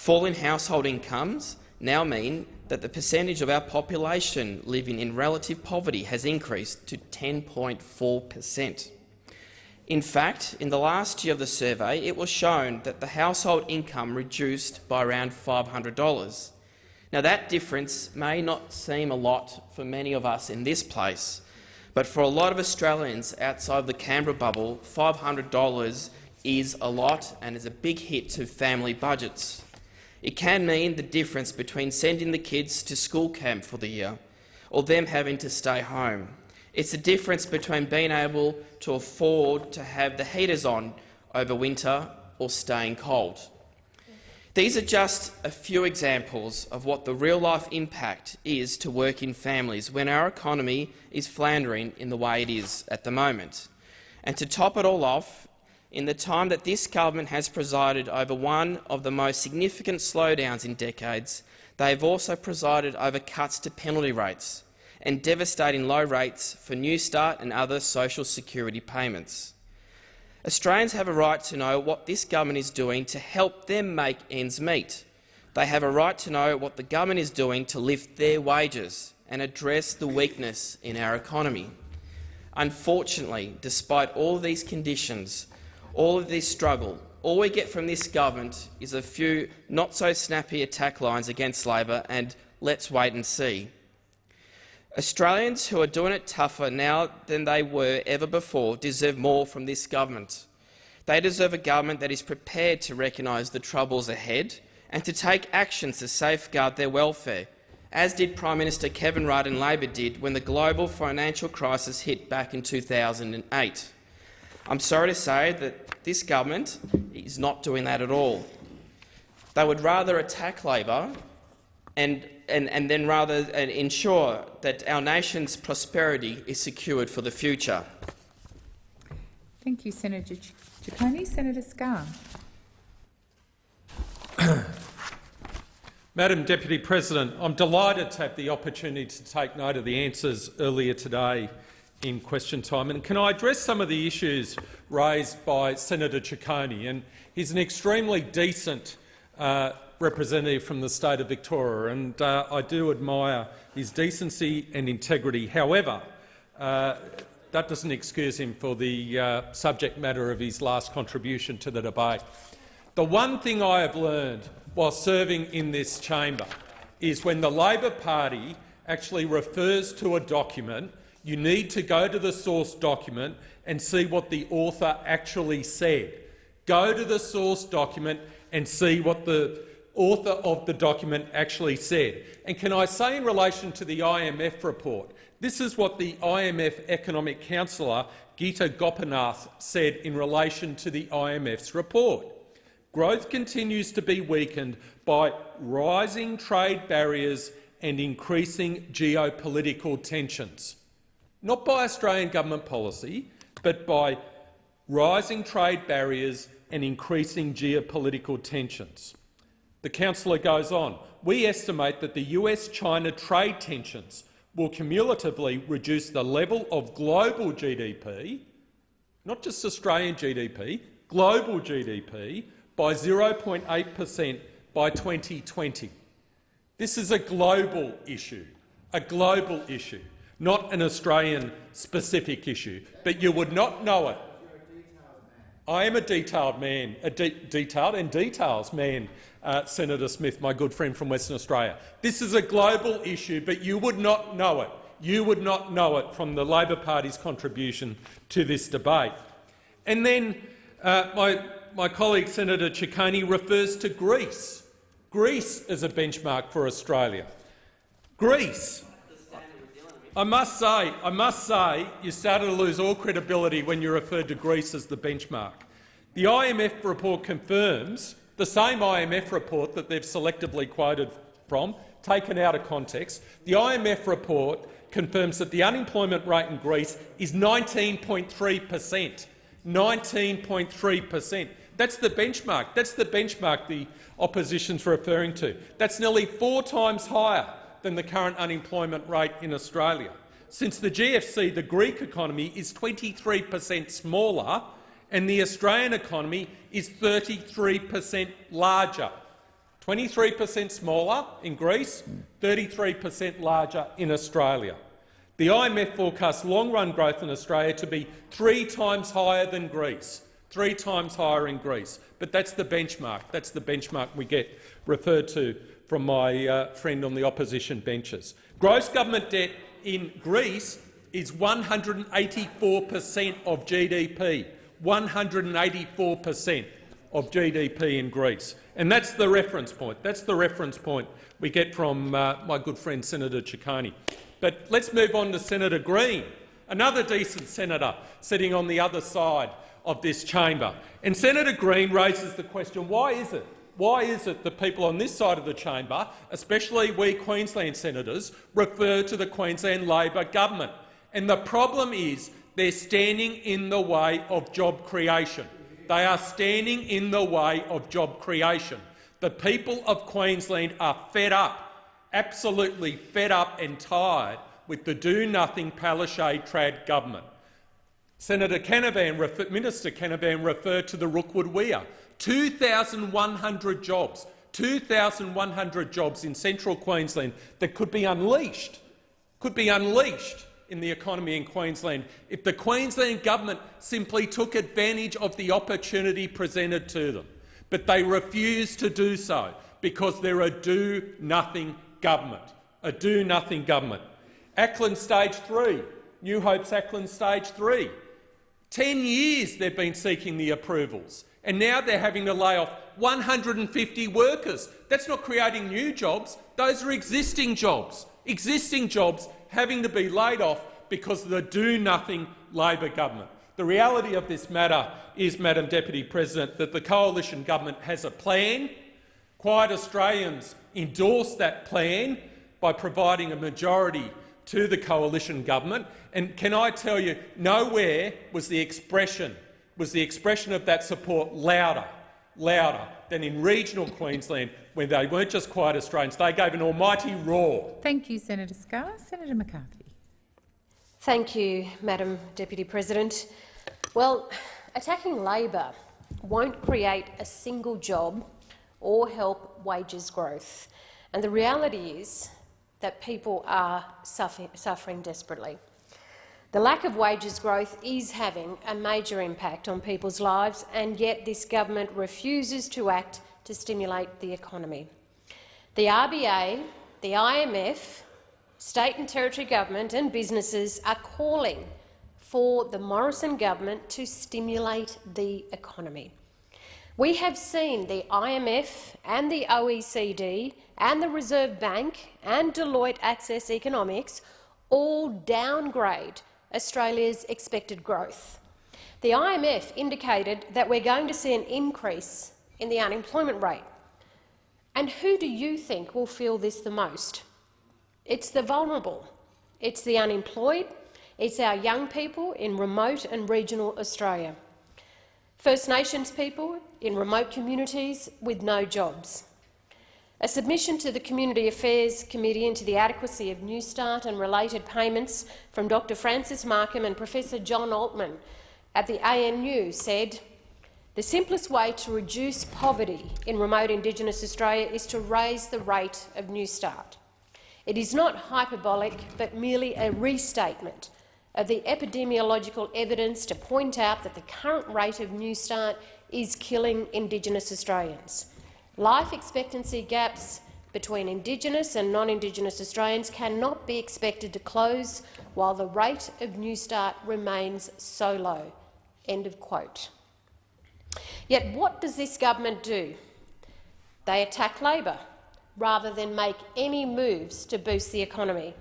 Falling household incomes now mean that the percentage of our population living in relative poverty has increased to 10.4 per cent. In fact, in the last year of the survey, it was shown that the household income reduced by around $500. Now, that difference may not seem a lot for many of us in this place, but for a lot of Australians outside the Canberra bubble, $500 is a lot and is a big hit to family budgets. It can mean the difference between sending the kids to school camp for the year or them having to stay home. It's the difference between being able to afford to have the heaters on over winter or staying cold. These are just a few examples of what the real-life impact is to working families when our economy is floundering in the way it is at the moment. And to top it all off, in the time that this government has presided over one of the most significant slowdowns in decades, they have also presided over cuts to penalty rates and devastating low rates for Newstart and other social security payments. Australians have a right to know what this government is doing to help them make ends meet. They have a right to know what the government is doing to lift their wages and address the weakness in our economy. Unfortunately, despite all these conditions, all of this struggle, all we get from this government is a few not-so-snappy attack lines against Labor and let's wait and see. Australians who are doing it tougher now than they were ever before deserve more from this government. They deserve a government that is prepared to recognise the troubles ahead and to take actions to safeguard their welfare, as did Prime Minister Kevin Rudd and Labor did when the global financial crisis hit back in 2008. I'm sorry to say that this government is not doing that at all. They would rather attack Labor and, and, and then rather ensure that our nation's prosperity is secured for the future. Thank you, Senator Ciccone. Senator Scarr. Madam Deputy President, I'm delighted to have the opportunity to take note of the answers earlier today in question time. And can I address some of the issues raised by Senator Ciccone? And he's an extremely decent uh, representative from the state of Victoria, and uh, I do admire his decency and integrity. However, uh, that doesn't excuse him for the uh, subject matter of his last contribution to the debate. The one thing I have learned while serving in this chamber is when the Labor Party actually refers to a document, you need to go to the source document and see what the author actually said. Go to the source document and see what the author of the document actually said. And can I say in relation to the IMF report, this is what the IMF economic counsellor Geeta Gopinath said in relation to the IMF's report. Growth continues to be weakened by rising trade barriers and increasing geopolitical tensions. Not by Australian government policy, but by rising trade barriers and increasing geopolitical tensions. The councillor goes on, we estimate that the US-China trade tensions will cumulatively reduce the level of global GDP, not just Australian GDP, global GDP, by 0.8 per cent by 2020. This is a global issue, a global issue, not an Australian-specific issue, but you would not know it. I am a detailed man, a de detailed and details man, uh, Senator Smith, my good friend from Western Australia. This is a global issue, but you would not know it. You would not know it from the Labor Party's contribution to this debate. And then uh, my, my colleague Senator Ciccone refers to Greece. Greece is a benchmark for Australia. Greece. I must say, I must say, you started to lose all credibility when you referred to Greece as the benchmark. The IMF report confirms the same IMF report that they've selectively quoted from, taken out of context, the IMF report confirms that the unemployment rate in Greece is 19.3 per cent. 19.3 per cent. That's the benchmark. That's the benchmark the opposition's referring to. That's nearly four times higher than the current unemployment rate in Australia. Since the GFC, the Greek economy is 23 per cent smaller and the Australian economy is 33 per cent larger. 23 per cent smaller in Greece, 33 per cent larger in Australia. The IMF forecasts long-run growth in Australia to be three times higher than Greece, three times higher in Greece. But that's the benchmark. That's the benchmark we get referred to from my uh, friend on the opposition benches. Gross government debt in Greece is 184 per cent of GDP. 184 per cent of GDP in Greece. And that's the reference point. That's the reference point we get from uh, my good friend Senator Ciccone. But let's move on to Senator Green, another decent senator sitting on the other side of this chamber. And Senator Green raises the question, why is it why is it that people on this side of the chamber, especially we Queensland senators, refer to the Queensland Labor government? And the problem is they're standing in the way of job creation. They are standing in the way of job creation. The people of Queensland are fed up, absolutely fed up and tired with the do-nothing Palaszczuk Trad government. Senator Canavan, Minister Canavan referred to the Rookwood Weir. 2,100 jobs, 2,100 jobs in central Queensland that could be unleashed, could be unleashed in the economy in Queensland if the Queensland government simply took advantage of the opportunity presented to them. But they refuse to do so because they're a do-nothing government. A do-nothing government. Acland Stage 3, New Hope's Acland Stage 3. Ten years they've been seeking the approvals, and now they're having to lay off 150 workers. That's not creating new jobs. Those are existing jobs. Existing jobs having to be laid off because of the do-nothing Labor government. The reality of this matter is, Madam Deputy President, that the coalition government has a plan. Quiet Australians endorsed that plan by providing a majority to the coalition government. And can I tell you, nowhere was the expression was the expression of that support louder, louder than in regional Queensland, when they weren't just quiet Australians, they gave an almighty roar. Thank you, Senator Scarr. Senator McCarthy. Thank you, Madam Deputy President. Well, attacking Labor won't create a single job or help wages growth. And the reality is that people are suffering, suffering desperately. The lack of wages growth is having a major impact on people's lives, and yet this government refuses to act to stimulate the economy. The RBA, the IMF, state and territory government and businesses are calling for the Morrison government to stimulate the economy. We have seen the IMF and the OECD and the Reserve Bank and Deloitte Access Economics all downgrade Australia's expected growth. The IMF indicated that we're going to see an increase in the unemployment rate. And who do you think will feel this the most? It's the vulnerable. It's the unemployed. It's our young people in remote and regional Australia. First Nations people in remote communities with no jobs. A submission to the Community Affairs Committee into the adequacy of Newstart and related payments from Dr Francis Markham and Professor John Altman at the ANU said, the simplest way to reduce poverty in remote Indigenous Australia is to raise the rate of Newstart. It is not hyperbolic, but merely a restatement of the epidemiological evidence to point out that the current rate of Newstart is killing Indigenous Australians. Life expectancy gaps between Indigenous and non-Indigenous Australians cannot be expected to close while the rate of Newstart remains so low. End of quote. Yet what does this government do? They attack Labor rather than make any moves to boost the economy.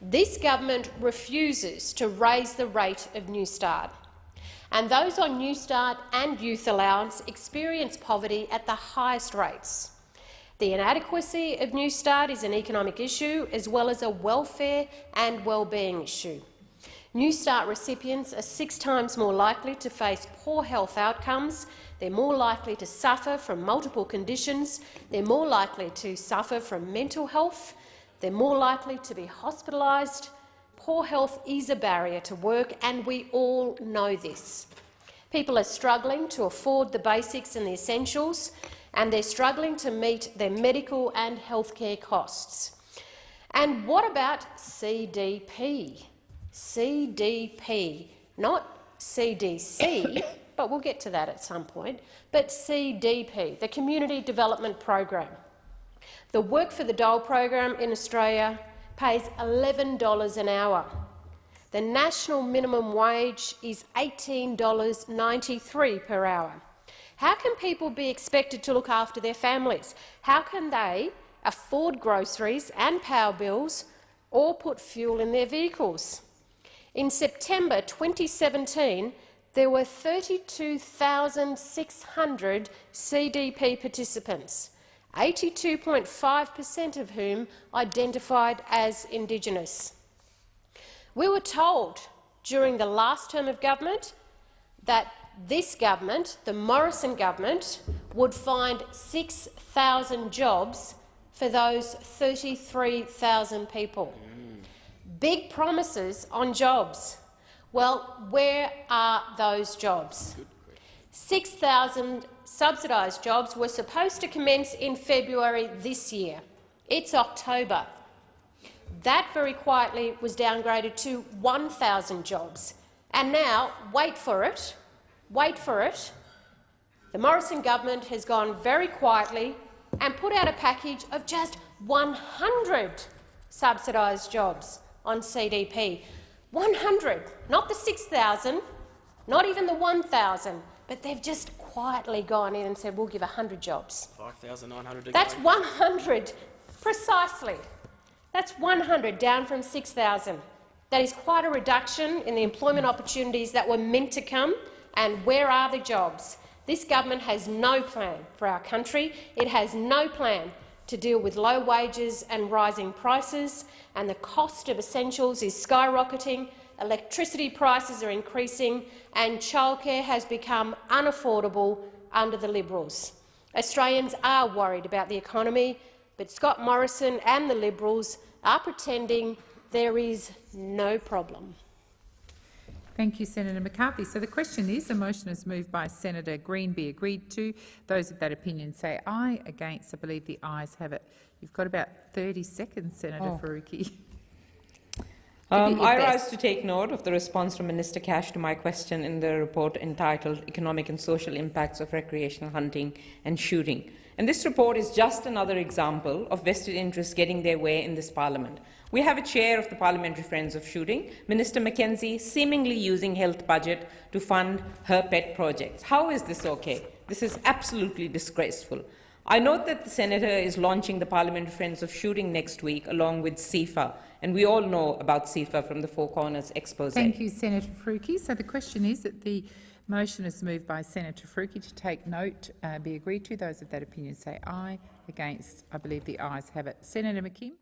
This government refuses to raise the rate of Newstart, and those on Newstart and youth allowance experience poverty at the highest rates. The inadequacy of Newstart is an economic issue as well as a welfare and well-being issue. Newstart recipients are six times more likely to face poor health outcomes, they're more likely to suffer from multiple conditions, they're more likely to suffer from mental health, they're more likely to be hospitalised. Poor health is a barrier to work, and we all know this. People are struggling to afford the basics and the essentials, and they're struggling to meet their medical and healthcare costs. And what about CDP? CDP, not CDC, but we'll get to that at some point, but CDP, the Community Development Program. The Work for the Dole program in Australia pays $11 an hour. The national minimum wage is $18.93 per hour. How can people be expected to look after their families? How can they afford groceries and power bills or put fuel in their vehicles? In September 2017, there were 32,600 CDP participants. 82.5 per cent of whom identified as Indigenous. We were told during the last term of government that this government, the Morrison government, would find 6,000 jobs for those 33,000 people. Big promises on jobs. Well, where are those jobs? 6,000 subsidised jobs were supposed to commence in February this year. It's October. That very quietly was downgraded to 1,000 jobs. And now, wait for it, wait for it, the Morrison government has gone very quietly and put out a package of just 100 subsidised jobs on CDP. 100, not the 6,000, not even the 1,000, but they've just quietly gone in and said, we'll give 100 jobs. 5,900 That's 100, precisely. That's 100, down from 6,000. That is quite a reduction in the employment opportunities that were meant to come, and where are the jobs? This government has no plan for our country. It has no plan to deal with low wages and rising prices, and the cost of essentials is skyrocketing, electricity prices are increasing, and childcare has become unaffordable under the Liberals. Australians are worried about the economy, but Scott Morrison and the Liberals are pretending there is no problem. Thank you, Senator McCarthy. So the question is, the motion is moved by Senator Green be agreed to. Those of that opinion say aye. Against, I believe the ayes have it. You've got about 30 seconds, Senator Oh. Faruqi. Um, Give it your I rise to take note of the response from Minister Cash to my question in the report entitled Economic and Social Impacts of Recreational Hunting and Shooting. And this report is just another example of vested interests getting their way in this parliament. We have a chair of the Parliamentary Friends of Shooting, Minister McKenzie, seemingly using health budget to fund her pet projects. How is this okay? This is absolutely disgraceful. I note that the Senator is launching the Parliamentary Friends of Shooting next week along with SIFA, and we all know about SIFA from the Four Corners expose. Thank you, Senator Faruqi. So the question is that the motion is moved by Senator Faruqi to take note, uh, be agreed to. Those of that opinion say aye. Against, I believe the ayes have it. Senator McKim.